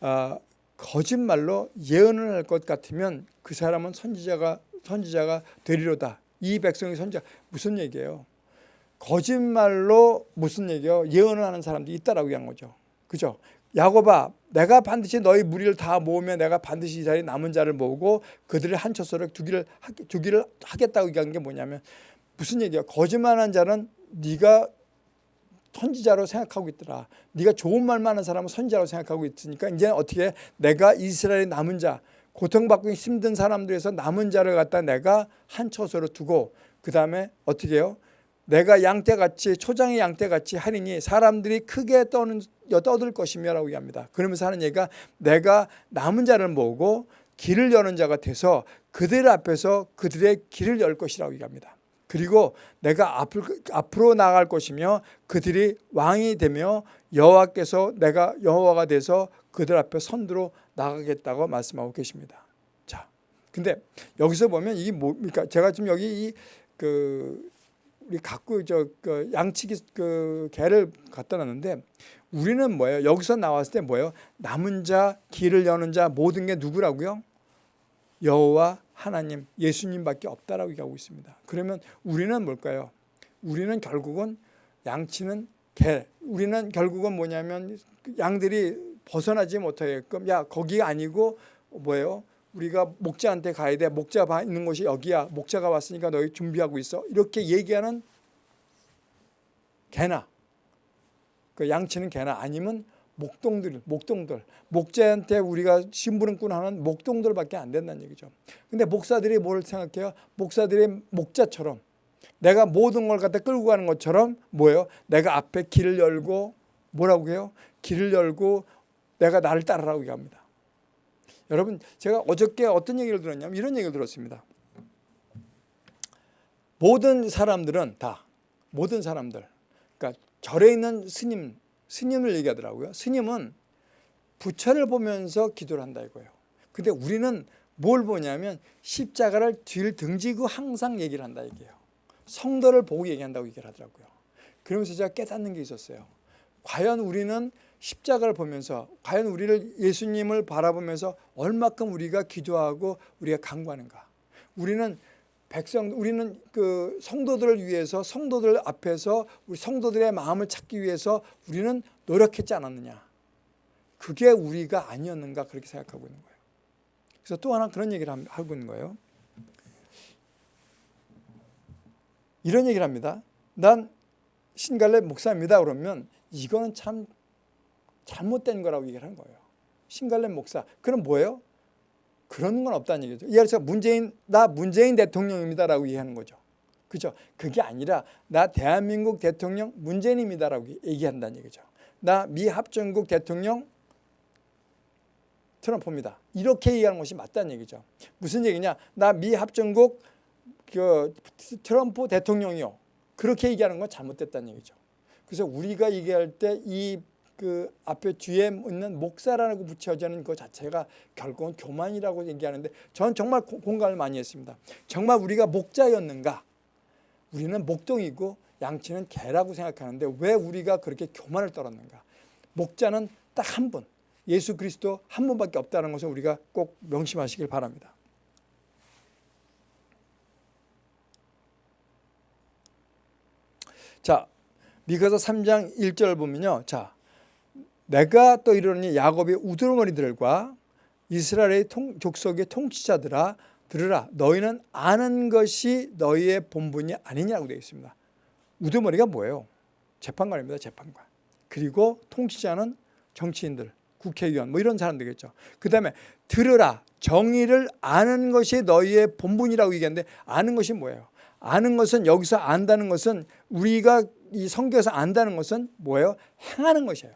어, 거짓말로 예언을 할 것 같으면 그 사람은 선지자가 선지자가 되리로다. 이 백성이 선지자 무슨 얘기예요? 거짓말로 무슨 얘기요? 예언을 하는 사람들이 있다라고 한 거죠. 그죠? 야곱아 내가 반드시 너희 무리를 다 모으면 내가 반드시 이 자리에 남은 자를 모으고 그들을 한 처소로 두기를 두기를 하겠다고 얘기한 게 뭐냐면 무슨 얘기야? 거짓말하는 자는 네가 선지자로 생각하고 있더라. 네가 좋은 말만 하는 사람은 선지자로 생각하고 있으니까 이제 어떻게 내가 이스라엘의 남은 자 고통받고 힘든 사람들에서 남은 자를 갖다 내가 한 처소로 두고 그 다음에 어떻게 해요? 내가 양떼같이 초장의 양떼같이 하리니 사람들이 크게 떠는, 떠들 것이며 라고 얘기합니다. 그러면서 하는 얘기가 내가 남은 자를 모으고 길을 여는 자가 돼서 그들 앞에서 그들의 길을 열 것이라고 얘기합니다. 그리고 내가 앞으로 나갈 것이며 그들이 왕이 되며 여호와께서 내가 여호와가 돼서 그들 앞에 선두로 나가겠다고 말씀하고 계십니다. 자, 근데 여기서 보면 이게 뭡니까? 제가 지금 여기 이그 우리 갖고 저 그 양치기 그 개를 갖다 놨는데 우리는 뭐예요? 여기서 나왔을 때 뭐예요? 남은 자, 길을 여는 자 모든 게 누구라고요? 여호와 하나님, 예수님밖에 없다라고 얘기하고 있습니다. 그러면 우리는 뭘까요? 우리는 결국은 양치는 개. 우리는 결국은 뭐냐면 양들이 벗어나지 못하게끔 야 거기 아니고 뭐예요? 우리가 목자한테 가야 돼. 목자 있는 곳이 여기야. 목자가 왔으니까 너희 준비하고 있어. 이렇게 얘기하는 개나 그 양치는 개나 아니면 목동들, 목동들, 목자한테 우리가 심부름꾼 하는 목동들밖에 안 된다는 얘기죠. 근데 목사들이 뭘 생각해요? 목사들이 목자처럼 내가 모든 걸 갖다 끌고 가는 것처럼 뭐예요? 내가 앞에 길을 열고 뭐라고 해요? 길을 열고 내가 나를 따르라고 얘기합니다. 여러분 제가 어저께 어떤 얘기를 들었냐면 이런 얘기를 들었습니다. 모든 사람들은 다 모든 사람들 그러니까 절에 있는 스님 스님을 얘기하더라고요. 스님은 부처를 보면서 기도를 한다 이거예요. 근데 우리는 뭘 보냐면 십자가를 뒤를 등지고 항상 얘기를 한다 이게요. 성도를 보고 얘기한다고 얘기를 하더라고요. 그러면서 제가 깨닫는 게 있었어요. 과연 우리는 십자가를 보면서 과연 우리를 예수님을 바라보면서 얼마큼 우리가 기도하고 우리가 간구하는가. 우리는 백성 우리는 그 성도들을 위해서 성도들 앞에서 우리 성도들의 마음을 찾기 위해서 우리는 노력했지 않았느냐. 그게 우리가 아니었는가 그렇게 생각하고 있는 거예요. 그래서 또 하나 그런 얘기를 하고 있는 거예요. 이런 얘기를 합니다. 난 신갈래 목사입니다. 그러면 이거는 참 잘못된 거라고 얘기를 한 거예요. 신갈래 목사. 그럼 뭐예요? 그런 건 없다는 얘기죠. 예를 들어서 문재인 나 문재인 대통령입니다라고 얘기하는 거죠. 그죠? 그게 아니라 나 대한민국 대통령 문재인입니다라고 얘기한다는 얘기죠. 나 미 합중국 대통령 트럼프입니다. 이렇게 얘기하는 것이 맞다는 얘기죠. 무슨 얘기냐? 나 미 합중국 그 트럼프 대통령이요. 그렇게 얘기하는 건 잘못됐다는 얘기죠. 그래서 우리가 얘기할 때 이 그 앞에 뒤에 있는 목사라고 붙여지는 그 자체가 결국은 교만이라고 얘기하는데 저는 정말 공감을 많이 했습니다. 정말 우리가 목자였는가? 우리는 목동이고 양치는 개라고 생각하는데 왜 우리가 그렇게 교만을 떨었는가? 목자는 딱 한 분, 예수 그리스도 한 분밖에 없다는 것을 우리가 꼭 명심하시길 바랍니다. 자, 미가서 3장 1절 보면요. 자, 내가 또 이르노니 야곱의 우두머리들과 이스라엘의 통, 족속의 통치자들아 들으라 너희는 아는 것이 너희의 본분이 아니냐고 되어 있습니다. 우두머리가 뭐예요? 재판관입니다. 재판관. 그리고 통치자는 정치인들, 국회의원 뭐 이런 사람들이겠죠. 그 다음에 들으라 정의를 아는 것이 너희의 본분이라고 얘기하는데 아는 것이 뭐예요? 아는 것은 여기서 안다는 것은 우리가 이 성경에서 안다는 것은 뭐예요? 행하는 것이에요.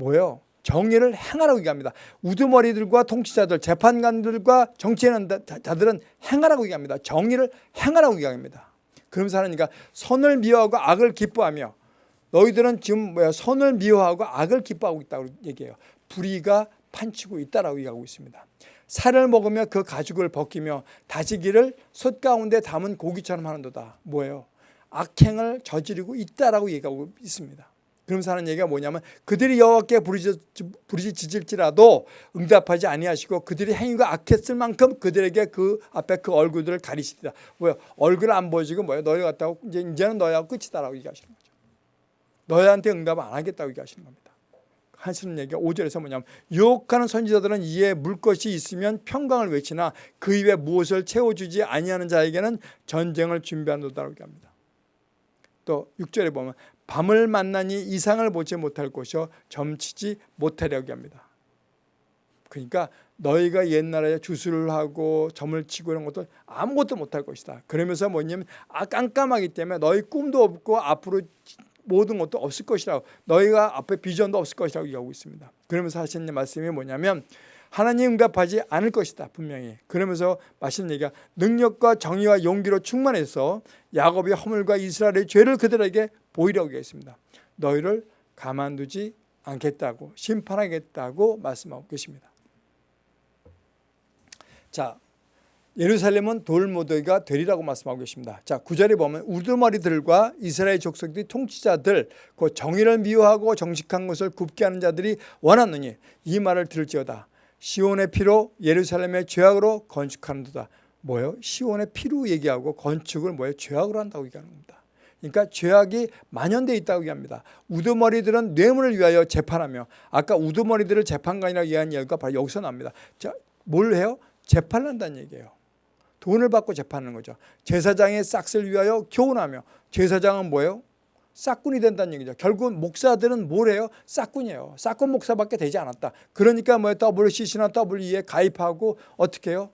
뭐요? 정의를 행하라고 얘기합니다. 우두머리들과 통치자들, 재판관들과 정치인자들은 행하라고 얘기합니다. 정의를 행하라고 얘기합니다. 그러면서 하나님과 선을 미워하고 악을 기뻐하며 너희들은 지금 뭐야 선을 미워하고 악을 기뻐하고 있다고 얘기해요. 불의가 판치고 있다라고 얘기하고 있습니다. 살을 먹으며 그 가죽을 벗기며 다지기를 솥 가운데 담은 고기처럼 하는도다. 뭐예요? 악행을 저지르고 있다라고 얘기하고 있습니다. 그러면서 하는 얘기가 뭐냐면 그들이 여호와께 부르짖을지라도 응답하지 아니하시고 그들이 행위가 악했을 만큼 그들에게 그 앞에 그 얼굴들을 가리시리라. 뭐요? 얼굴 안 보여지고 뭐요? 너희 같다고 이제 이제는 너희하고 끝이다라고 얘기하시는 거죠. 너희한테 응답 안 하겠다고 얘기하시는 겁니다. 하시는 얘기가 5절에서 뭐냐면 유혹하는 선지자들은 이에 물 것이 있으면 평강을 외치나 그 입에 무엇을 채워주지 아니하는 자에게는 전쟁을 준비한다고 합니다. 또 6절에 보면 밤을 만나니 이상을 보지 못할 것이요 점치지 못하려고 합니다. 그러니까 너희가 옛날에 주술을 하고 점을 치고 이런 것도 아무것도 못할 것이다. 그러면서 뭐냐면 아 깜깜하기 때문에 너희 꿈도 없고 앞으로 모든 것도 없을 것이라고 너희가 앞에 비전도 없을 것이라고 얘기하고 있습니다. 그러면서 하시는 말씀이 뭐냐면 하나님 응답하지 않을 것이다 분명히 그러면서 마시는 얘기가 능력과 정의와 용기로 충만해서 야곱의 허물과 이스라엘의 죄를 그들에게 보이려고 했습니다. 너희를 가만두지 않겠다고 심판하겠다고 말씀하고 계십니다. 자 예루살렘은 돌무더기가 되리라고 말씀하고 계십니다. 자, 구절에 보면 우두머리들과 이스라엘 족속들이 통치자들 그 정의를 미워하고 정직한 것을 굽게 하는 자들이 원하느니 이 말을 들을지어다. 시온의 피로 예루살렘의 죄악으로 건축하는도다. 뭐예요? 시온의 피로 얘기하고 건축을 뭐예요? 죄악으로 한다고 얘기하는 겁니다. 그러니까 죄악이 만연되어 있다고 얘기합니다. 우두머리들은 뇌물을 위하여 재판하며 아까 우두머리들을 재판관이라고 얘기한 이야기가 바로 여기서 납니다. 자, 뭘 해요? 재판한다는 얘기예요. 돈을 받고 재판하는 거죠. 제사장의 싹을 위하여 교훈하며 제사장은 뭐예요? 싹군이 된다는 얘기죠. 결국은 목사들은 뭐래요? 싹군이에요. 싹군 목사밖에 되지 않았다. 그러니까 뭐 WCC나 WE에 가입하고 어떻게 해요?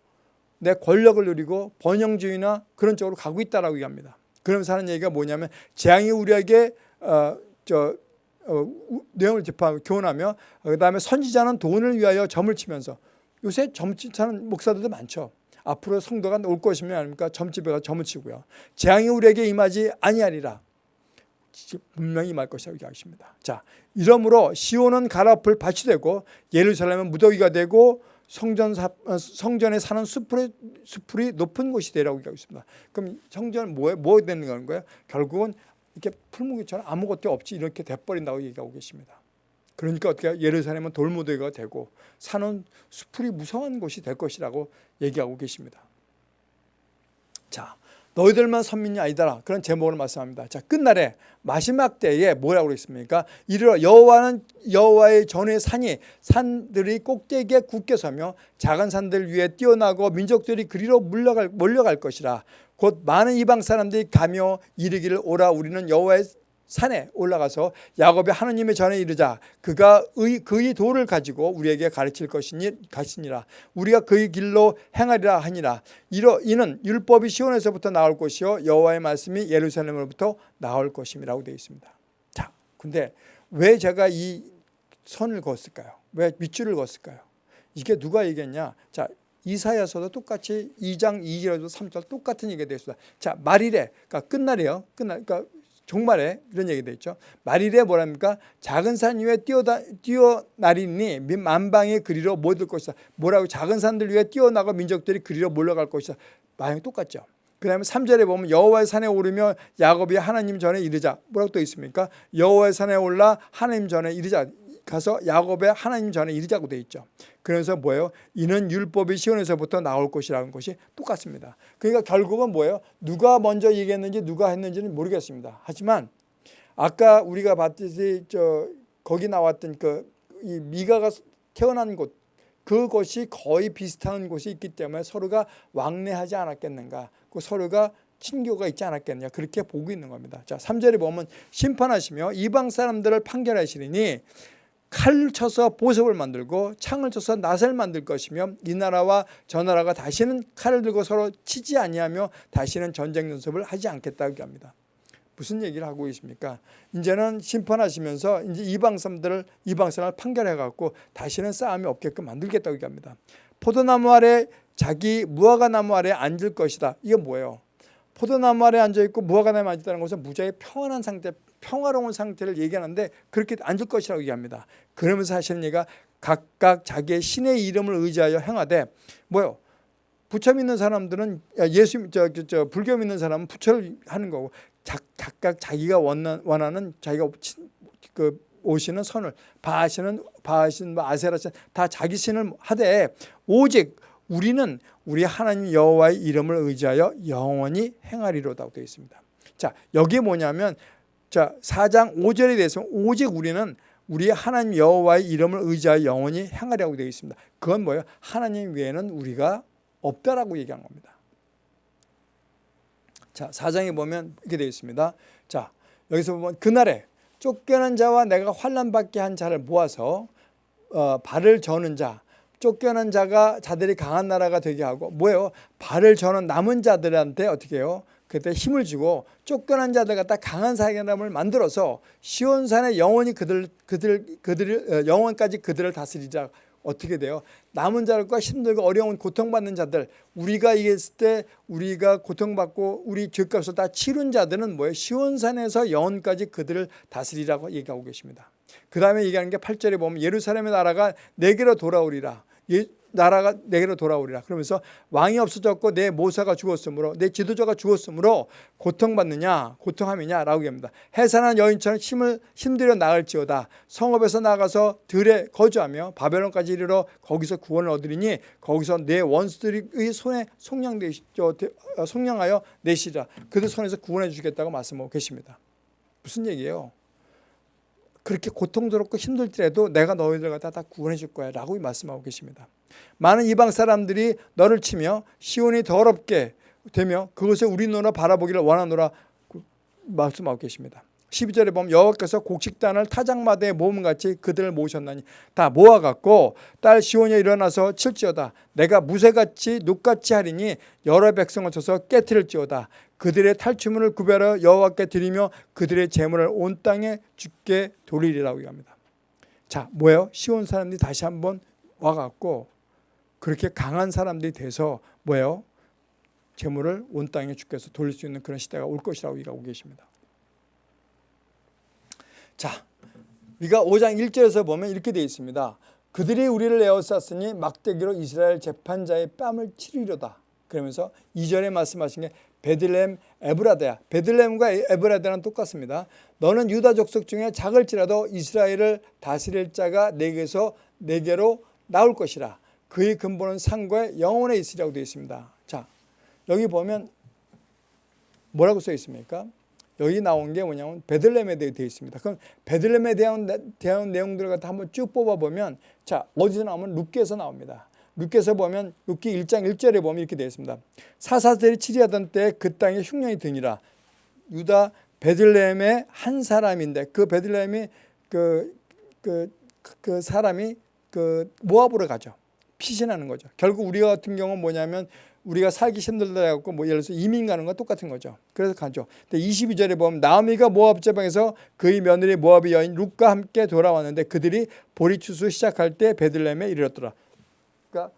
내 권력을 누리고 번영주의나 그런 쪽으로 가고 있다라고 얘기합니다. 그러면서 하는 얘기가 뭐냐면 재앙이 우리에게 어, 저 어, 내용을 접하고 교훈하며 그 다음에 선지자는 돈을 위하여 점을 치면서 요새 점치는 목사들도 많죠. 앞으로 성도가 올 것이면 아닙니까? 점집에 가 점을 치고요. 재앙이 우리에게 임하지 아니하리라. 분명히 임할 것이라고 얘기하십니다. 자, 이러므로 시온은 가라풀 밭이 되고 예루살렘은 무더기가 되고 성전 사, 어, 성전에 사는 수풀이, 수풀이 높은 곳이 되라고 얘기하고 있습니다. 그럼 성전은 뭐에 뭐 되는 거예요? 결국은 이렇게 풀무기처럼 아무것도 없지 이렇게 돼버린다고 얘기하고 계십니다. 그러니까 어떻게 예루살렘은 돌무더기가 되고 사는 수풀이 무성한 곳이 될 것이라고 얘기하고 계십니다. 자, 너희들만 선민이 아니더라. 그런 제목을 말씀합니다. 자, 끝날에 마지막 때에 뭐라고 그랬습니까? 이르러 여호와는 여호와의 전의 산이 산들이 꼭대기에 굳게 서며 작은 산들 위에 뛰어나고 민족들이 그리로 물려갈, 몰려갈 것이라. 곧 많은 이방 사람들이 가며 이르기를 오라 우리는 여호와의 산에 올라가서 야곱의 하느님의 전에 이르자 그가 의, 그의 도를 가지고 우리에게 가르칠 것이니 가시니라. 우리가 그의 길로 행하리라 하니라. 이러, 이는 율법이 시온에서부터 나올 것이요 여호와의 말씀이 예루살렘으로부터 나올 것임이라고 되어 있습니다. 자 근데 왜 제가 이 선을 그었을까요? 왜 밑줄을 그었을까요? 이게 누가 얘기했냐? 자 이사야서도 똑같이 2장 2절에도 3절 똑같은 얘기가 되었습니다. 자, 말일에, 그러니까 끝날이에요. 끝날, 그러니까 종말에 이런 얘기도 있죠. 말일에 뭐랍니까? 작은 산 위에 뛰어다, 뛰어나리니 만방의 그리로 모일 것이다. 뭐라고 작은 산들 위에 뛰어나고 민족들이 그리로 몰려갈 것이다. 마냥 똑같죠. 그 다음에 3절에 보면 여호와의 산에 오르며 야곱이 하나님 전에 이르자. 뭐라고 또 있습니까? 여호와의 산에 올라 하나님 전에 이르자. 가서 야곱의 하나님 전에 이르자고 돼 있죠. 그래서 뭐예요? 이는 율법이 시온에서부터 나올 것이라는 것이 똑같습니다. 그러니까 결국은 뭐예요? 누가 먼저 얘기했는지 누가 했는지는 모르겠습니다. 하지만 아까 우리가 봤듯이 저 거기 나왔던 그 이 미가가 태어난 곳 그것이 거의 비슷한 곳이 있기 때문에 서로가 왕래하지 않았겠는가? 그 서로가 친교가 있지 않았겠느냐 그렇게 보고 있는 겁니다. 자, 3절에 보면 심판하시며 이방 사람들을 판결하시리니 칼을 쳐서 보석을 만들고 창을 쳐서 낫을 만들 것이며 이 나라와 저 나라가 다시는 칼을 들고 서로 치지 아니하며 다시는 전쟁 연습을 하지 않겠다고 합니다. 무슨 얘기를 하고 계십니까? 이제는 심판하시면서 이제 이방 사람들을 이방 사람을 판결해 갖고 다시는 싸움이 없게끔 만들겠다고 얘기합니다. 포도나무 아래 자기 무화과 나무 아래 앉을 것이다. 이게 뭐예요? 포도나무 아래 앉아 있고 무화과 나무에 앉았다는 것은 무지하게 평안한 상태, 평화로운 상태를 얘기하는데 그렇게 앉을 것이라고 얘기합니다. 그러면서 하시는 얘기가 각각 자기의 신의 이름을 의지하여 행하되 뭐요? 부처 믿는 사람들은 예수 저, 저, 저 불교 믿는 사람은 부처를 하는 거고 자, 각각 자기가 원하는, 원하는 자기가 그 오시는 선을 바하시는 바하신 뭐 아세라신 다 자기 신을 하되 오직 우리는 우리 하나님 여호와의 이름을 의지하여 영원히 행하리로다고 되어 있습니다. 자, 여기 뭐냐면 자, 4장 5절에 대해서 오직 우리는 우리 하나님 여호와의 이름을 의지하여 영원히 행하리라고 되어 있습니다. 그건 뭐예요? 하나님 외에는 우리가 없다라고 얘기한 겁니다. 자, 4장에 보면 이렇게 되어 있습니다. 자, 여기서 보면 그날에 쫓겨난 자와 내가 환란 받게 한 자를 모아서 어, 발을 저는 자, 쫓겨난 자가 자들이 강한 나라가 되게 하고 뭐예요? 발을 저는 남은 자들한테 어떻게 해요? 그때 힘을 주고 쫓겨난 자들 갖다 강한 사람을 만들어서 시온산에 영원히 그들 그들 그들을 어, 영원까지 그들을 다스리자 어떻게 돼요? 남은 자들과 힘들고 어려운 고통받는 자들 우리가 이겼을 때 우리가 고통받고 우리 죄값을 다 치른 자들은 뭐예요? 시온산에서 영원까지 그들을 다스리라고 얘기하고 계십니다. 그 다음에 얘기하는 게 8절에 보면 예루살렘의 나라가 내게로 돌아오리라. 예, 나라가 내게로 돌아오리라. 그러면서 왕이 없어졌고 내 모사가 죽었으므로 내 지도자가 죽었으므로 고통받느냐 고통함이냐라고 얘기합니다. 해산한 여인처럼 힘을 힘들여 나갈지어다. 성읍에서 나가서 들에 거주하며 바벨론까지 이르러 거기서 구원을 얻으리니 거기서 내 원수들의 손에 속량되 어, 속량하여 내시라. 그들 손에서 구원해 주겠다고 말씀하고 계십니다. 무슨 얘기예요? 그렇게 고통스럽고 힘들더라도 내가 너희들 갖다 다 구원해 줄 거야 라고 말씀하고 계십니다. 많은 이방 사람들이 너를 치며 시온이 더럽게 되며 그것을 우리 눈으로 바라보기를 원하노라 말씀하고 계십니다. 12절에 보면 여호와께서 곡식단을 타작마대에 모음같이 그들을 모으셨나니 다 모아갖고 딸 시온이 일어나서 칠지어다 내가 무쇠같이 눕같이 하리니 여러 백성을 쳐서 깨뜨릴지어다 그들의 탈취물을 구별하여 여호와께 드리며 그들의 재물을 온 땅에 죽게 돌리리라고 합니다. 자 뭐예요? 시온 사람들이 다시 한번 와갖고 그렇게 강한 사람들이 돼서 뭐예요? 재물을 온 땅에 주께서 돌릴 수 있는 그런 시대가 올 것이라고 얘기하고 계십니다. 자, 우리가 5장 1절에서 보면 이렇게 되어 있습니다. 그들이 우리를 에워쌌으니 막대기로 이스라엘 재판자의 뺨을 치르려다. 그러면서 2절에 말씀하신 게 베들렘 에브라다야. 베들렘과 에브라다는 똑같습니다. 너는 유다 족속 중에 작을지라도 이스라엘을 다스릴 자가 내게서 내게로 나올 것이라. 그의 근본은 상고에 영원에 있으리라고 되어 있습니다. 자, 여기 보면 뭐라고 써 있습니까? 여기 나온 게 뭐냐면 베들렘에 대해 되어 있습니다. 그럼 베들렘에 대한, 대한 내용들을 한번 쭉 뽑아보면 자 어디서 나오면 룻기에서 나옵니다. 룻기에서 보면 룻기 1장 1절에 보면 이렇게 되어 있습니다. 사사들이 치리하던 때 그 땅에 흉년이 드니라. 유다 베들레헴의 한 사람인데 그 베들레헴이 그, 그, 그 사람이 그 모압으로 가죠. 피신하는 거죠. 결국 우리 같은 경우는 뭐냐면 우리가 살기 힘들다 해갖고 뭐 예를 들어서 이민 가는 거 똑같은 거죠. 그래서 가죠. 근데 22절에 보면 나오미가 모압 제방에서 그의 며느리 모압의 여인 룻과 함께 돌아왔는데 그들이 보리 추수 시작할 때 베들레헴에 이르렀더라. 그러니까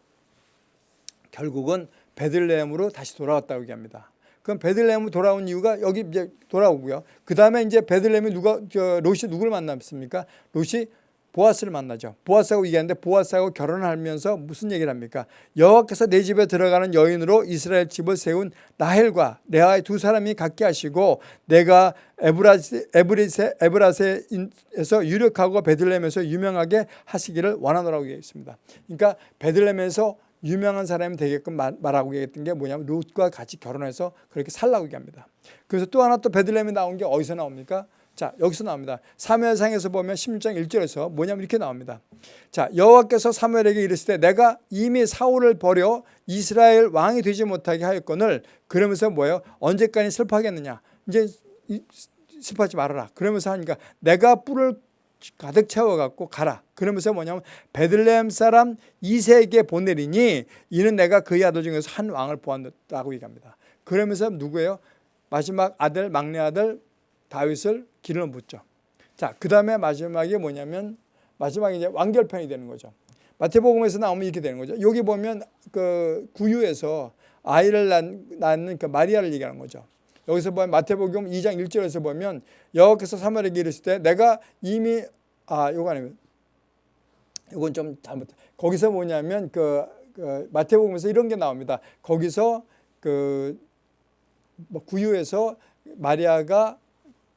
결국은 베들레헴으로 다시 돌아왔다고 얘기합니다. 그럼 베들레헴으로 돌아온 이유가 여기 이제 돌아오고요. 그 다음에 이제 베들레헴이 누가 저 롯이 누구를 만났습니까? 롯이 보아스를 만나죠. 보아스하고 얘기하는데 보아스하고 결혼하면서 무슨 얘기를 합니까? 여호와께서 내 집에 들어가는 여인으로 이스라엘 집을 세운 나헬과 레아의 두 사람이 갖게 하시고 내가 에브라세, 에브리세, 에브라세에서 유력하고 베들렘에서 유명하게 하시기를 원하노라고 얘기했습니다. 그러니까 베들렘에서 유명한 사람이 되게끔 말하고 얘기했던 게 뭐냐면 롯과 같이 결혼해서 그렇게 살라고 얘기합니다. 그래서 또 하나 또 베들렘에 나온 게 어디서 나옵니까? 자 여기서 나옵니다. 사무엘상에서 보면 16장 1절에서 뭐냐면 이렇게 나옵니다. 자 여호와께서 사무엘에게 이르시되 내가 이미 사울을 버려 이스라엘 왕이 되지 못하게 하였거늘 그러면서 뭐예요? 언제까지 슬퍼하겠느냐? 이제 슬퍼하지 말아라. 그러면서 하니까 내가 뿔을 가득 채워갖고 가라. 그러면서 뭐냐면 베들레헴 사람 이세에게 보내리니 이는 내가 그의 아들 중에서 한 왕을 보았다고 얘기합니다. 그러면서 누구예요? 마지막 아들 막내 아들 다윗을 기름을 붓죠. 자, 그 다음에 마지막에 뭐냐면 마지막에 이제 완결편이 되는 거죠. 마태복음에서 나오면 이렇게 되는 거죠. 여기 보면 그 구유에서 아이를 낳- 낳는 그 마리아를 얘기하는 거죠. 여기서 보면 마태복음 2장 1절에서 보면 여호와께서 사무엘에게 이르실 때 내가 이미 아 요거 아니면 이건 좀 잘못 거기서 뭐냐면 그, 그 마태복음에서 이런 게 나옵니다. 거기서 그뭐 구유에서 마리아가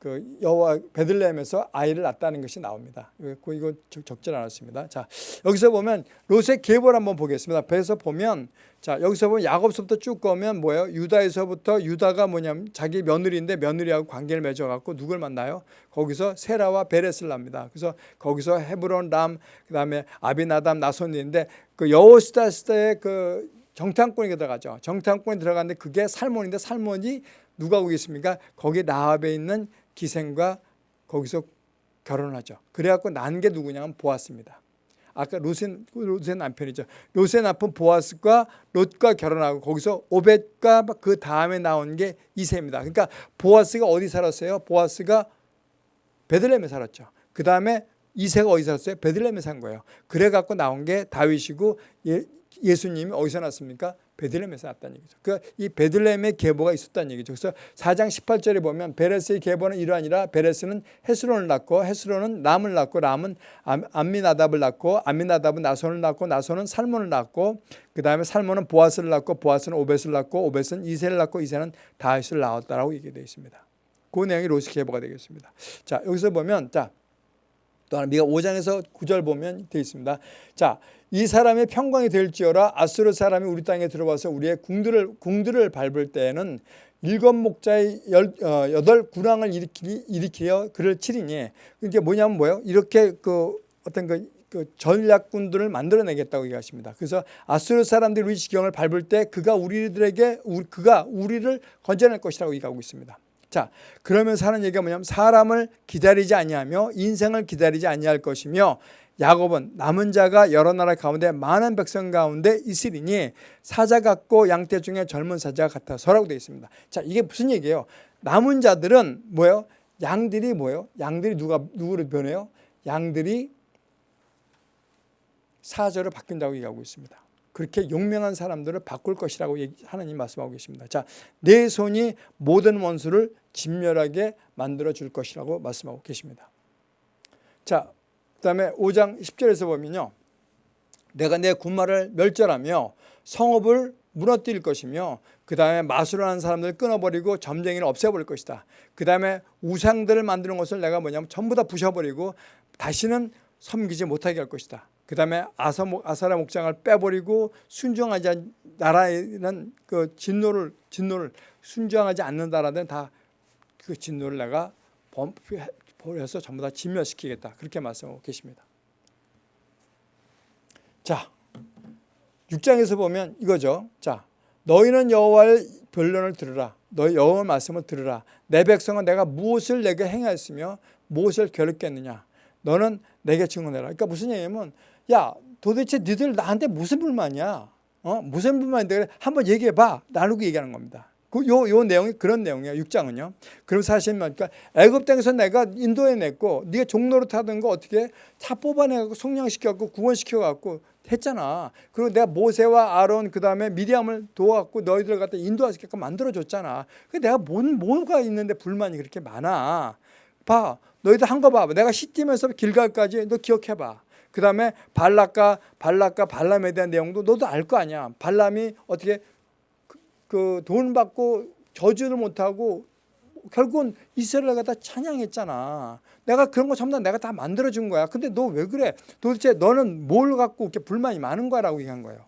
그 여호와 베들레헴에서 아이를 낳았다는 것이 나옵니다. 이거 이거 적- 적절 않았습니다. 자 여기서 보면 롯의 계보를 한번 보겠습니다. 배에서 보면 자 여기서 보면 야곱서부터 쭉 가면 뭐예요? 유다에서부터 유다가 뭐냐면 자기 며느리인데 며느리하고 관계를 맺어갖고 누굴 만나요? 거기서 세라와 베레스를 납니다. 그래서 거기서 헤브론, 람, 그다음에 아비나담, 나손인데 그 여호스다 시대의 그 정탐꾼이 들어가죠. 정탐꾼이 들어갔는데 그게 살몬인데 살몬이 누가 거기 있습니까? 거기 나합에 있는 기생과 거기서 결혼을 하죠. 그래갖고 난 게 누구냐면 보아스입니다. 아까 롯의 남편이죠. 롯의 남편 보아스과 롯과 결혼하고 거기서 오벳과 그 다음에 나온 게 이세입니다. 그러니까 보아스가 어디 살았어요? 보아스가 베들레헴에 살았죠. 그 다음에 이세가 어디 살았어요? 베들레헴에 산 거예요. 그래갖고 나온 게 다윗이고 예, 예수님이 어디서 났습니까? 베들레헴에서 났다는 얘기죠. 그이 베들레헴의 계보가 있었다는 얘기죠. 그래서 4장 18절에 보면 베레스의 계보는 이러하니라 베레스는 헤스론을 낳고 헤스론은 람을 낳고 암- 암미나답을 낳고 암미나답은 나손을 낳고 나손은 살몬을 낳고 그 다음에 살몬은 보아스를 낳고 보아스는 오벳을 낳고 오벳은 이세를 낳고 이세는 다윗을 낳았다라고 얘기되어 있습니다. 그 내용이 로시 계보가 되겠습니다. 자 여기서 보면 자또 하나 미가 5장에서 9절 보면 되어 있습니다. 자, 이 사람의 평강이 될지어라 아수르 사람이 우리 땅에 들어와서 우리의 궁들을 궁들을 밟을 때에는 일곱 목자의 열, 어, 여덟 군왕을 일으키, 일으키어 그를 치리니 이게 뭐냐면 뭐예요? 이렇게 그 어떤 그, 그 전략군들을 만들어내겠다고 얘기하십니다. 그래서 아수르 사람들이 우리 지경을 밟을 때 그가 우리들에게 우리, 그가 우리를 건져낼 것이라고 얘기하고 있습니다. 자, 그러면서 하는 얘기가 뭐냐면 사람을 기다리지 아니하며 인생을 기다리지 아니할 것이며 야곱은 남은 자가 여러 나라 가운데 많은 백성 가운데 있으리니 사자 같고 양떼 중에 젊은 사자 같아서라고 되어 있습니다. 자, 이게 무슨 얘기예요? 남은 자들은 뭐예요? 양들이 뭐예요? 양들이 누가 누구를 변해요? 양들이 사자로 바뀐다고 얘기하고 있습니다. 그렇게 용맹한 사람들을 바꿀 것이라고 하나님 말씀하고 계십니다. 자, 내 손이 모든 원수를 진멸하게 만들어 줄 것이라고 말씀하고 계십니다. 자, 그 다음에 5장 10절에서 보면요. 내가 내 군마를 멸절하며 성읍을 무너뜨릴 것이며 그 다음에 마술을 하는 사람들을 끊어버리고 점쟁이를 없애버릴 것이다. 그 다음에 우상들을 만드는 것을 내가 뭐냐면 전부 다 부셔버리고 다시는 섬기지 못하게 할 것이다. 그 다음에 아사, 아사라 목장을 빼버리고 순종하지 않, 나라에는 그 진노를 진노를 순종하지 않는다라는 다 그 진노를 내가 버려서 전부 다 진멸시키겠다 그렇게 말씀하고 계십니다. 자, 6장에서 보면 이거죠. 자, 너희는 여호와의 변론을 들으라. 너희 여호와 말씀을 들으라. 내 백성은 내가 무엇을 내게 행하였으며 무엇을 괴롭겠느냐. 너는 내게 증언해라. 그러니까 무슨 얘기냐면 야 도대체 니들 나한테 무슨 불만이야? 어? 무슨 불만인데 그래? 한번 얘기해봐. 나누고 얘기하는 겁니다. 그 요, 요 내용이 그런 내용이에요. 6장은요. 그럼 사실 그러니까 애굽 땅에서 내가 인도에 냈고 네가 종로로 타던 거 어떻게 다 뽑아내고 속량시켜 갖고 구원시켜 갖고 했잖아. 그리고 내가 모세와 아론 그다음에 미디암을 도와 갖고 너희들 갖다 인도하게끔 만들어 줬잖아. 그 내가 뭔 뭐가 있는데 불만이 그렇게 많아. 봐. 너희들 한 거 봐. 내가 시띠면서 길갈까지 너 기억해 봐. 그 다음에 발락과 발락과 발람에 대한 내용도 너도 알 거 아니야. 발람이 어떻게 그 돈 받고 저주를 못하고 결국은 이스라엘 갖다 찬양했잖아. 내가 그런 거 전부 다 내가 다 만들어준 거야. 근데 너 왜 그래? 도대체 너는 뭘 갖고 이렇게 불만이 많은 거라고 얘기한 거예요.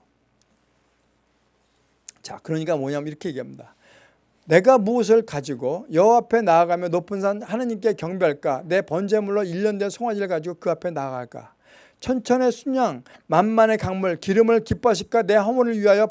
자, 그러니까 뭐냐면 이렇게 얘기합니다. 내가 무엇을 가지고 여호와 앞에 나아가며 높은 산 하나님께 경배할까? 내 번제물로 1년 된 송아지를 가지고 그 앞에 나아갈까? 천천의 순양, 만만의 강물, 기름을 기뻐하실까? 내 허물을 위하여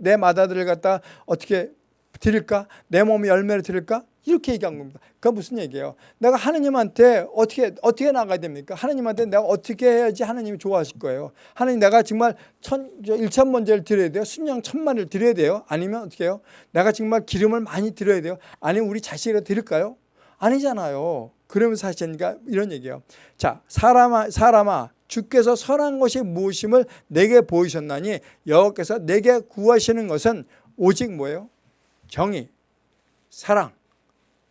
내 마다들을 갖다 어떻게 드릴까? 내 몸에 열매를 드릴까? 이렇게 얘기한 겁니다. 그게 무슨 얘기예요? 내가 하나님한테 어떻게 어떻게 나가야 됩니까? 하나님한테 내가 어떻게 해야지 하나님이 좋아하실 거예요? 하나님 내가 정말 천, 일천 번제를 드려야 돼요? 순양 천만을 드려야 돼요? 아니면 어떻게 해요? 내가 정말 기름을 많이 드려야 돼요? 아니면 우리 자식을 드릴까요? 아니잖아요. 그러면서 하시니까 이런 얘기예요. 자, 사람아, 사람아, 주께서 선한 것이 무엇임을 내게 보이셨나니 여호와께서 내게 구하시는 것은 오직 뭐예요? 정의, 사랑,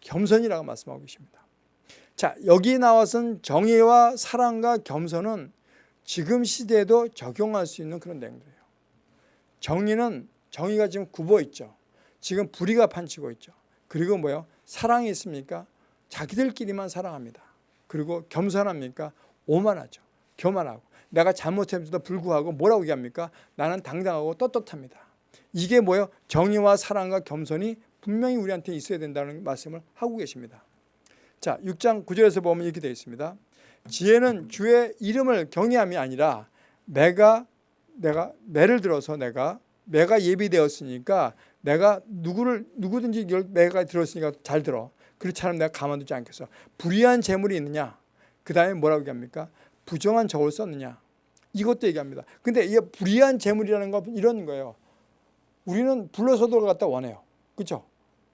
겸손이라고 말씀하고 계십니다. 자, 여기 나와선 정의와 사랑과 겸손은 지금 시대에도 적용할 수 있는 그런 내용들이에요. 정의는 정의가 지금 굽어 있죠. 지금 불의가 판치고 있죠. 그리고 뭐요? 사랑이 있습니까? 자기들끼리만 사랑합니다. 그리고 겸손합니까? 오만하죠. 교만하고 내가 잘못했음에도 불구하고 뭐라고 얘기합니까? 나는 당당하고 떳떳합니다. 이게 뭐예요? 정의와 사랑과 겸손이 분명히 우리한테 있어야 된다는 말씀을 하고 계십니다. 자, 6장 9절에서 보면 이렇게 되어 있습니다. 지혜는 주의 이름을 경외함이 아니라 내가 내가 매를 들어서 내가 매가 예비되었으니까 내가 누구를 누구든지 매가 들었으니까 잘 들어. 그렇지 않으면 내가 가만두지 않겠어. 불의한 재물이 있느냐? 그 다음에 뭐라고 얘기합니까? 부정한 저울 썼느냐? 이것도 얘기합니다. 근데 이 불의한 재물이라는 건 이런 거예요. 우리는 불로소득을 갖다 원해요. 그렇죠?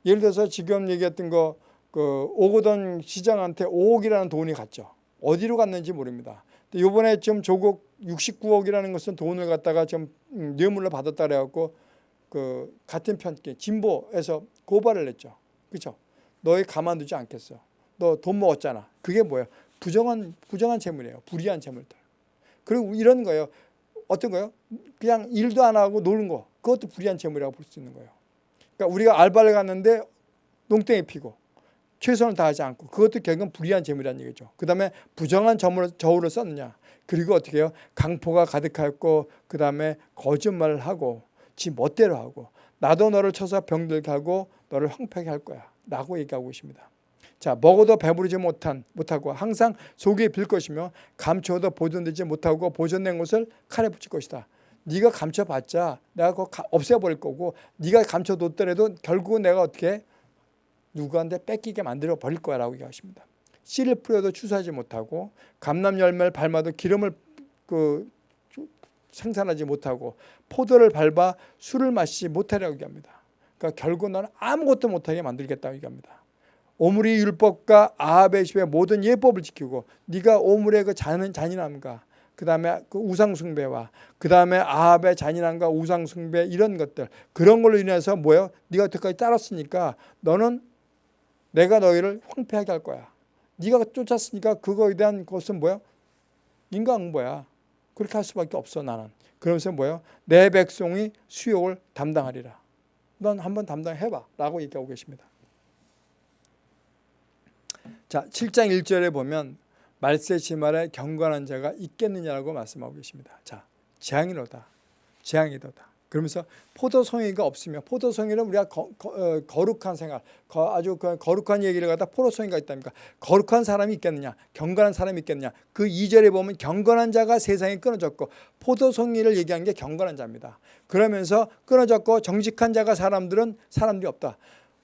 예를 들어서 지금 얘기했던 거 그 오고던 시장한테 5억이라는 돈이 갔죠. 어디로 갔는지 모릅니다. 이번에 좀 조국 69억이라는 것은 돈을 갖다가 좀 음, 뇌물로 받았다 그래갖고 그 같은 편께 진보에서 고발을 했죠. 그렇죠? 너희 가만두지 않겠어. 너 돈 먹었잖아. 그게 뭐예요? 부정한 부정한 재물이에요. 불이한 재물들. 그리고 이런 거예요. 어떤 거요? 그냥 일도 안 하고 노는 거. 그것도 불이한 재물이라고 볼 수 있는 거예요. 그러니까 우리가 알바를 갔는데 농땡이 피고 최선을 다하지 않고 그것도 결국은 불이한 재물이라는 얘기죠. 그 다음에 부정한 저울을, 저울을 썼느냐. 그리고 어떻게 해요? 강포가 가득했고 그 다음에 거짓말을 하고 지 멋대로 하고 나도 너를 쳐서 병들게 하고 너를 황폐하게 할 거야. 라고 얘기하고 있습니다. 자, 먹어도 배부르지 못한 못하고 항상 속이 빌 것이며 감춰도 보존되지 못하고 보존된 것을 칼에 붙일 것이다. 네가 감춰봤자 내가 그거 없애버릴 거고 네가 감춰뒀더라도 결국은 내가 어떻게 누구한테 뺏기게 만들어 버릴 거야 라고 얘기하십니다. 씨를 뿌려도 추수하지 못하고 감람 열매를 밟아도 기름을 그 생산하지 못하고 포도를 밟아 술을 마시지 못하려고 얘기합니다. 그러니까 결국 너는 아무것도 못하게 만들겠다고 얘기합니다. 오므리 율법과 아합의 모든 예법을 지키고 네가 오므리의 그 잔, 잔인함과 그 다음에 그 우상 숭배와 그 다음에 아합의 잔인함과 우상 숭배 이런 것들 그런 걸로 인해서 뭐예요? 네가 여태까지 따랐으니까 너는 내가 너희를 황폐하게 할 거야. 네가 쫓았으니까 그거에 대한 것은 뭐야? 인과응보야. 그렇게 할 수밖에 없어 나는. 그러면서 뭐예요? 내 백성이 수욕을 담당하리라. 넌 한번 담당해봐 라고 얘기하고 계십니다. 자 7장 1절에 보면 말세 지말에 경건한 자가 있겠느냐라고 말씀하고 계십니다. 자 재앙이로다. 재앙이로다. 그러면서 포도송이가 없으면 포도송이는 우리가 거, 거, 어, 룩한 생활 거, 아주 그 거룩한 얘기를 갖다 포도송이가 있답니까 거룩한 사람이 있겠느냐 경건한 사람이 있겠느냐 그 2절에 보면 경건한 자가 세상에 끊어졌고 포도송이를 얘기한 게 경건한 자입니다 그러면서 끊어졌고 정직한 자가 사람들은 사람들이 없다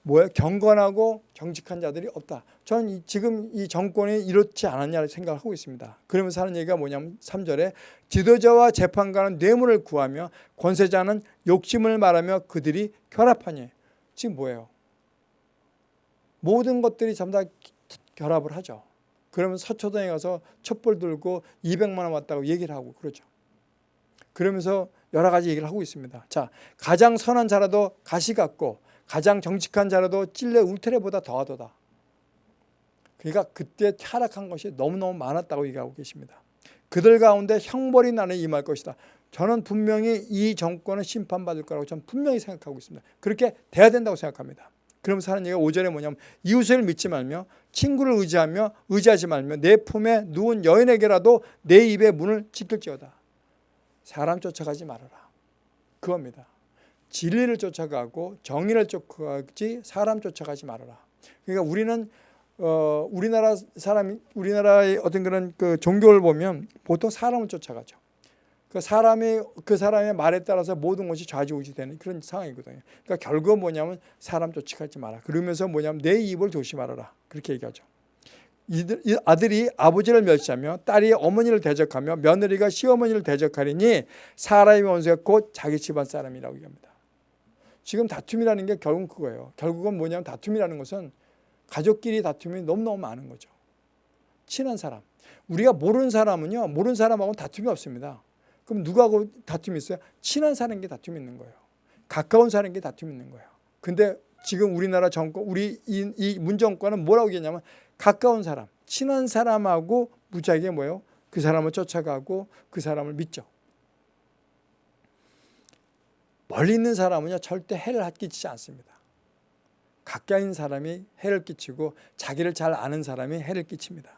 뭐야 경건하고 정직한 자들이 없다. 저는 지금 이 정권이 이렇지 않았냐 생각을 하고 있습니다. 그러면서 하는 얘기가 뭐냐면 3절에 지도자와 재판관은 뇌물을 구하며 권세자는 욕심을 말하며 그들이 결합하니 지금 뭐예요? 모든 것들이 전부 다 결합을 하죠. 그러면 서초동에 가서 촛불 들고 200만 원 왔다고 얘기를 하고 그러죠. 그러면서 여러 가지 얘기를 하고 있습니다. 자, 가장 선한 자라도 가시 같고 가장 정직한 자라도 찔레 울테레보다 더하도다. 그러니까 그때 타락한 것이 너무너무 많았다고 얘기하고 계십니다. 그들 가운데 형벌이 나는 임할 것이다. 저는 분명히 이 정권은 심판받을 거라고 저는 분명히 생각하고 있습니다. 그렇게 돼야 된다고 생각합니다. 그러면서 하는 얘기가 5절에 뭐냐면 이웃을 믿지 말며 친구를 의지하며 의지하지 말며 내 품에 누운 여인에게라도 내 입의 문을 지킬지어다. 사람 쫓아가지 말아라. 그겁니다. 진리를 쫓아가고 정의를 쫓아가지 사람 쫓아가지 말아라. 그러니까 우리는 어, 우리나라 사람 우리나라의 어떤 그런 그 종교를 보면 보통 사람을 쫓아가죠. 그 사람이 그 사람의 말에 따라서 모든 것이 좌지우지되는 그런 상황이거든요. 그러니까 결국은 뭐냐면 사람 쫓아가지 마라. 그러면서 뭐냐면 내 입을 조심하라. 그렇게 얘기하죠. 이들, 아들이 아버지를 멸시하며 딸이 어머니를 대적하며 며느리가 시어머니를 대적하리니 사람의 원수가 곧 자기 집안 사람이라고 얘기합니다. 지금 다툼이라는 게 결국은 그거예요. 결국은 뭐냐면 다툼이라는 것은 가족끼리 다툼이 너무너무 많은 거죠. 친한 사람. 우리가 모르는 사람은요. 모르는 사람하고는 다툼이 없습니다. 그럼 누구하고 다툼이 있어요? 친한 사람에게 다툼이 있는 거예요. 가까운 사람에게 다툼이 있는 거예요. 근데 지금 우리나라 정권, 우리 이, 이 문정권은 뭐라고 얘기하냐면 가까운 사람, 친한 사람하고 무지하게 뭐예요? 그 사람을 쫓아가고 그 사람을 믿죠. 멀리 있는 사람은요 절대 해를 끼치지 않습니다. 가까이 있는 사람이 해를 끼치고 자기를 잘 아는 사람이 해를 끼칩니다.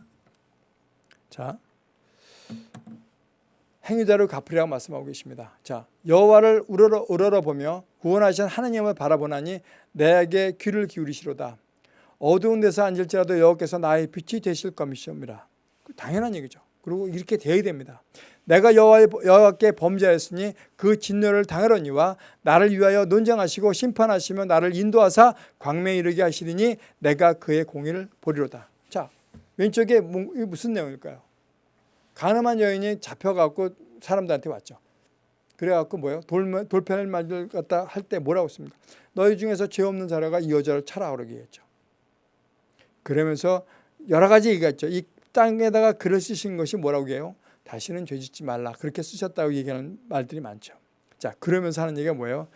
자, 행위자를 갚으리라고 말씀하고 계십니다. 자, 여호와를 우러러, 우러러 보며 구원하신 하나님을 바라보나니 내게 귀를 기울이시로다. 어두운 데서 앉을지라도 여호께서 나의 빛이 되실 것이옵니다. 당연한 얘기죠. 그리고 이렇게 되어야 됩니다. 내가 여호와께 범죄하였으니 그 진노를 당하려니와 나를 위하여 논쟁하시고 심판하시며 나를 인도하사 광명에 이르게 하시리니 내가 그의 공의를 보리로다. 자, 왼쪽에 무슨 내용일까요? 가늠한 여인이 잡혀갖고 사람들한테 왔죠. 그래갖고 뭐예요? 돌, 돌편을 만들 갖다 할 때 뭐라고 했습니까? 너희 중에서 죄 없는 자라가 이 여자를 차라 그러게 했죠. 그러면서 여러 가지 얘기했죠. 이 땅에다가 글을 쓰신 것이 뭐라고 해요? 다시는 죄 짓지 말라. 그렇게 쓰셨다고 얘기하는 말들이 많죠. 자, 그러면서 하는 얘기가 뭐예요?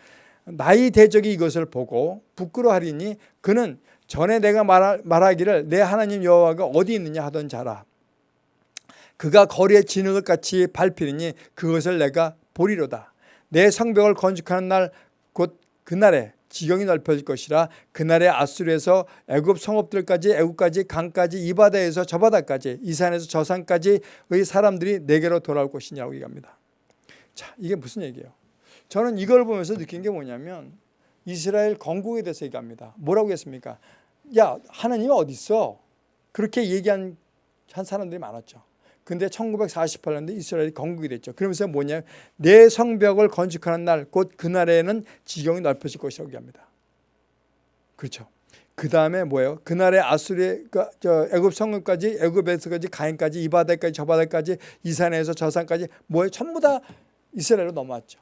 나의 대적이 이것을 보고 부끄러워하리니 그는 전에 내가 말하, 말하기를 내 하나님 여호와가 어디 있느냐 하던 자라. 그가 거리에 진흙을 같이 밟히니 그것을 내가 보리로다. 내 성벽을 건축하는 날 곧 그날에 지경이 넓혀질 것이라 그날에 아수르에서 애굽 성읍들까지 애굽까지 강까지 이 바다에서 저 바다까지 이 산에서 저 산까지의 사람들이 내게로 돌아올 것이냐고 얘기합니다. 자 이게 무슨 얘기예요? 저는 이걸 보면서 느낀 게 뭐냐면 이스라엘 건국에 대해서 얘기합니다. 뭐라고 했습니까? 야 하나님 어디 있어? 그렇게 얘기한 한 사람들이 많았죠. 근데 1948년도에 이스라엘이 건국이 됐죠. 그러면서 뭐냐? 내 성벽을 건축하는 날, 곧 그날에는 지경이 넓혀질 것이라고 얘기합니다. 그렇죠. 그 다음에 뭐예요? 그날에 아수리, 그, 저 애굽 성읍까지, 애굽에서까지, 가인까지, 이 바다까지, 저 바다까지, 이 산에서 저 산까지 뭐예요? 전부 다 이스라엘로 넘어왔죠.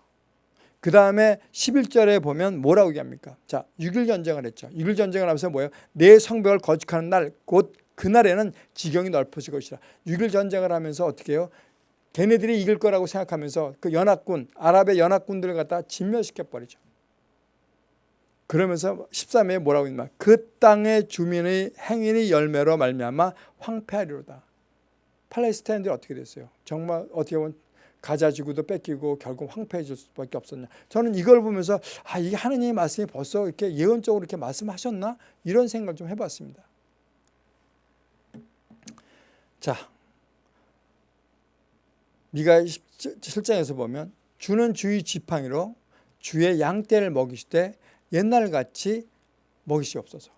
그 다음에 11절에 보면 뭐라고 얘기합니까? 자, 6일 전쟁을 했죠. 6일 전쟁을 하면서 뭐예요? 내 성벽을 건축하는 날, 곧 그날에는 지경이 넓어질 것이라. 6일 전쟁을 하면서 어떻게 해요? 걔네들이 이길 거라고 생각하면서 그 연합군, 아랍의 연합군들을 갖다 진멸시켜 버리죠. 그러면서 13회에 뭐라고 있나? 그 땅의 주민의 행인의 열매로 말미암아 황폐하리로다. 팔레스타인들이 어떻게 됐어요? 정말 어떻게 보면 가자 지구도 뺏기고 결국 황폐해질 수밖에 없었냐. 저는 이걸 보면서 아 이게 하느님의 말씀이 벌써 이렇게 예언적으로 이렇게 말씀하셨나 이런 생각을 좀 해봤습니다. 자, 미가 7장에서 보면 주는 주의 지팡이로 주의 양떼를 먹이시되 옛날같이 먹이시옵소서.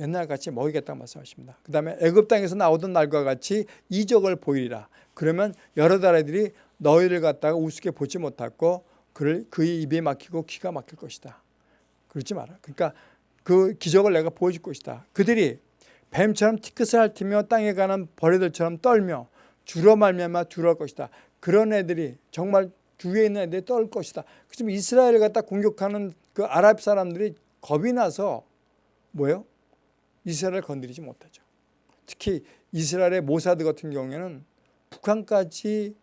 옛날같이 먹이겠다고 말씀하십니다. 그 다음에 애굽 땅에서 나오던 날과 같이 이적을 보이리라. 그러면 여러 나라들이 너희를 갖다가 우습게 보지 못하고 그를 그의 입에 막히고 귀가 막힐 것이다. 그러지 마라. 그러니까 그 기적을 내가 보여줄 것이다. 그들이 뱀처럼 티켓을 핥으며 땅에 가는 벌레들처럼 떨며 주로 말미암아 두려울 것이다. 그런 애들이 정말 주위에 있는 애들이 떨 것이다. 그지만 이스라엘을 갖다 공격하는 그 아랍 사람들이 겁이 나서 뭐예요? 이스라엘을 건드리지 못하죠. 특히 이스라엘의 모사드 같은 경우에는 북한까지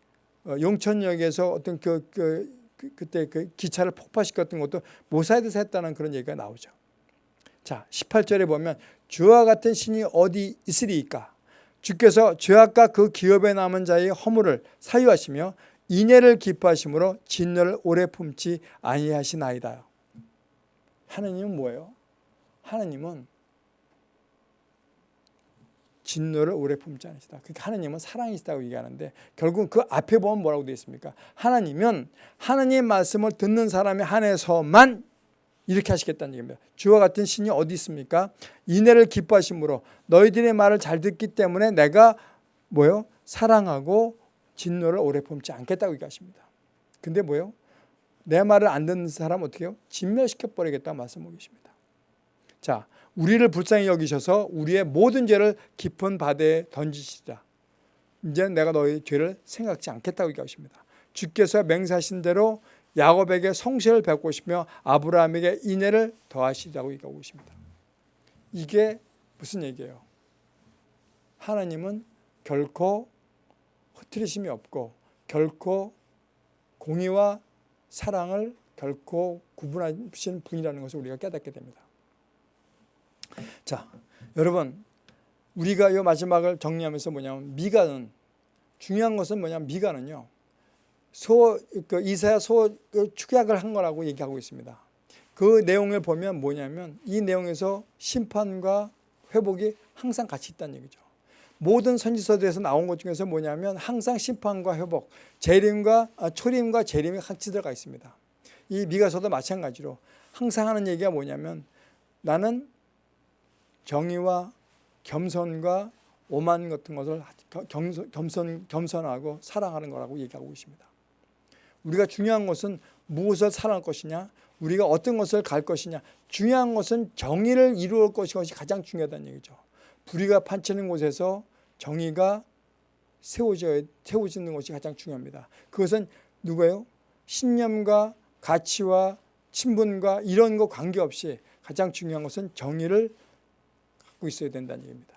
어, 용천역에서 어떤 그, 그, 그 그 때 그 기차를 폭파시켰던 것도 모사드에서 했다는 그런 얘기가 나오죠. 자, 18절에 보면 주와 같은 신이 어디 있으리이까? 주께서 죄악과 그 기업에 남은 자의 허물을 사유하시며 인애를 기뻐하심으로 진노를 오래 품지 아니하시나이다. 하느님은 뭐예요? 하느님은 진노를 오래 품지 않으시다. 그러니까 하나님은 사랑이시다고 얘기하는데 결국 그 앞에 보면 뭐라고 되어 있습니까? 하나님은 하나님의 말씀을 듣는 사람에 한해서만 이렇게 하시겠다는 얘기입니다. 주와 같은 신이 어디 있습니까? 인애를 기뻐하심으로 너희들의 말을 잘 듣기 때문에 내가 뭐요? 사랑하고 진노를 오래 품지 않겠다고 얘기하십니다. 근데 뭐요? 내 말을 안 듣는 사람 어떻게 해요? 진멸시켜 버리겠다고 말씀하고 계십니다. 자, 우리를 불쌍히 여기셔서 우리의 모든 죄를 깊은 바다에 던지시다. 이제 내가 너희 죄를 생각지 않겠다고 얘기하십니다. 주께서 맹사하신 대로 야곱에게 성실을 베푸시며 아브라함에게 인애를 더하시라고 얘기하고 있습니다. 이게 무슨 얘기예요? 하나님은 결코 흐트리심이 없고 결코 공의와 사랑을 결코 구분하시는 분이라는 것을 우리가 깨닫게 됩니다. 자, 여러분 우리가 이 마지막을 정리하면서 뭐냐면 미가는 중요한 것은 뭐냐면 미가는요. 소, 그 이사야 소그 축약을 한 거라고 얘기하고 있습니다. 그 내용을 보면 뭐냐면 이 내용에서 심판과 회복이 항상 같이 있다는 얘기죠. 모든 선지서들에서 나온 것 중에서 뭐냐면 항상 심판과 회복, 재림과 아, 초림과 재림이 같이 들어가 있습니다. 이 미가서도 마찬가지로 항상 하는 얘기가 뭐냐면 나는 정의와 겸손과 오만 같은 것을 겸손, 겸손, 겸손하고 사랑하는 거라고 얘기하고 있습니다. 우리가 중요한 것은 무엇을 사랑할 것이냐 우리가 어떤 것을 갈 것이냐 중요한 것은 정의를 이루어 것이 가장 중요하다는 얘기죠. 불의가 판치는 곳에서 정의가 세워져, 세워지는 것이 가장 중요합니다. 그것은 누구예요? 신념과 가치와 친분과 이런 거 관계없이 가장 중요한 것은 정의를 갖고 있어야 된다는 얘기입니다.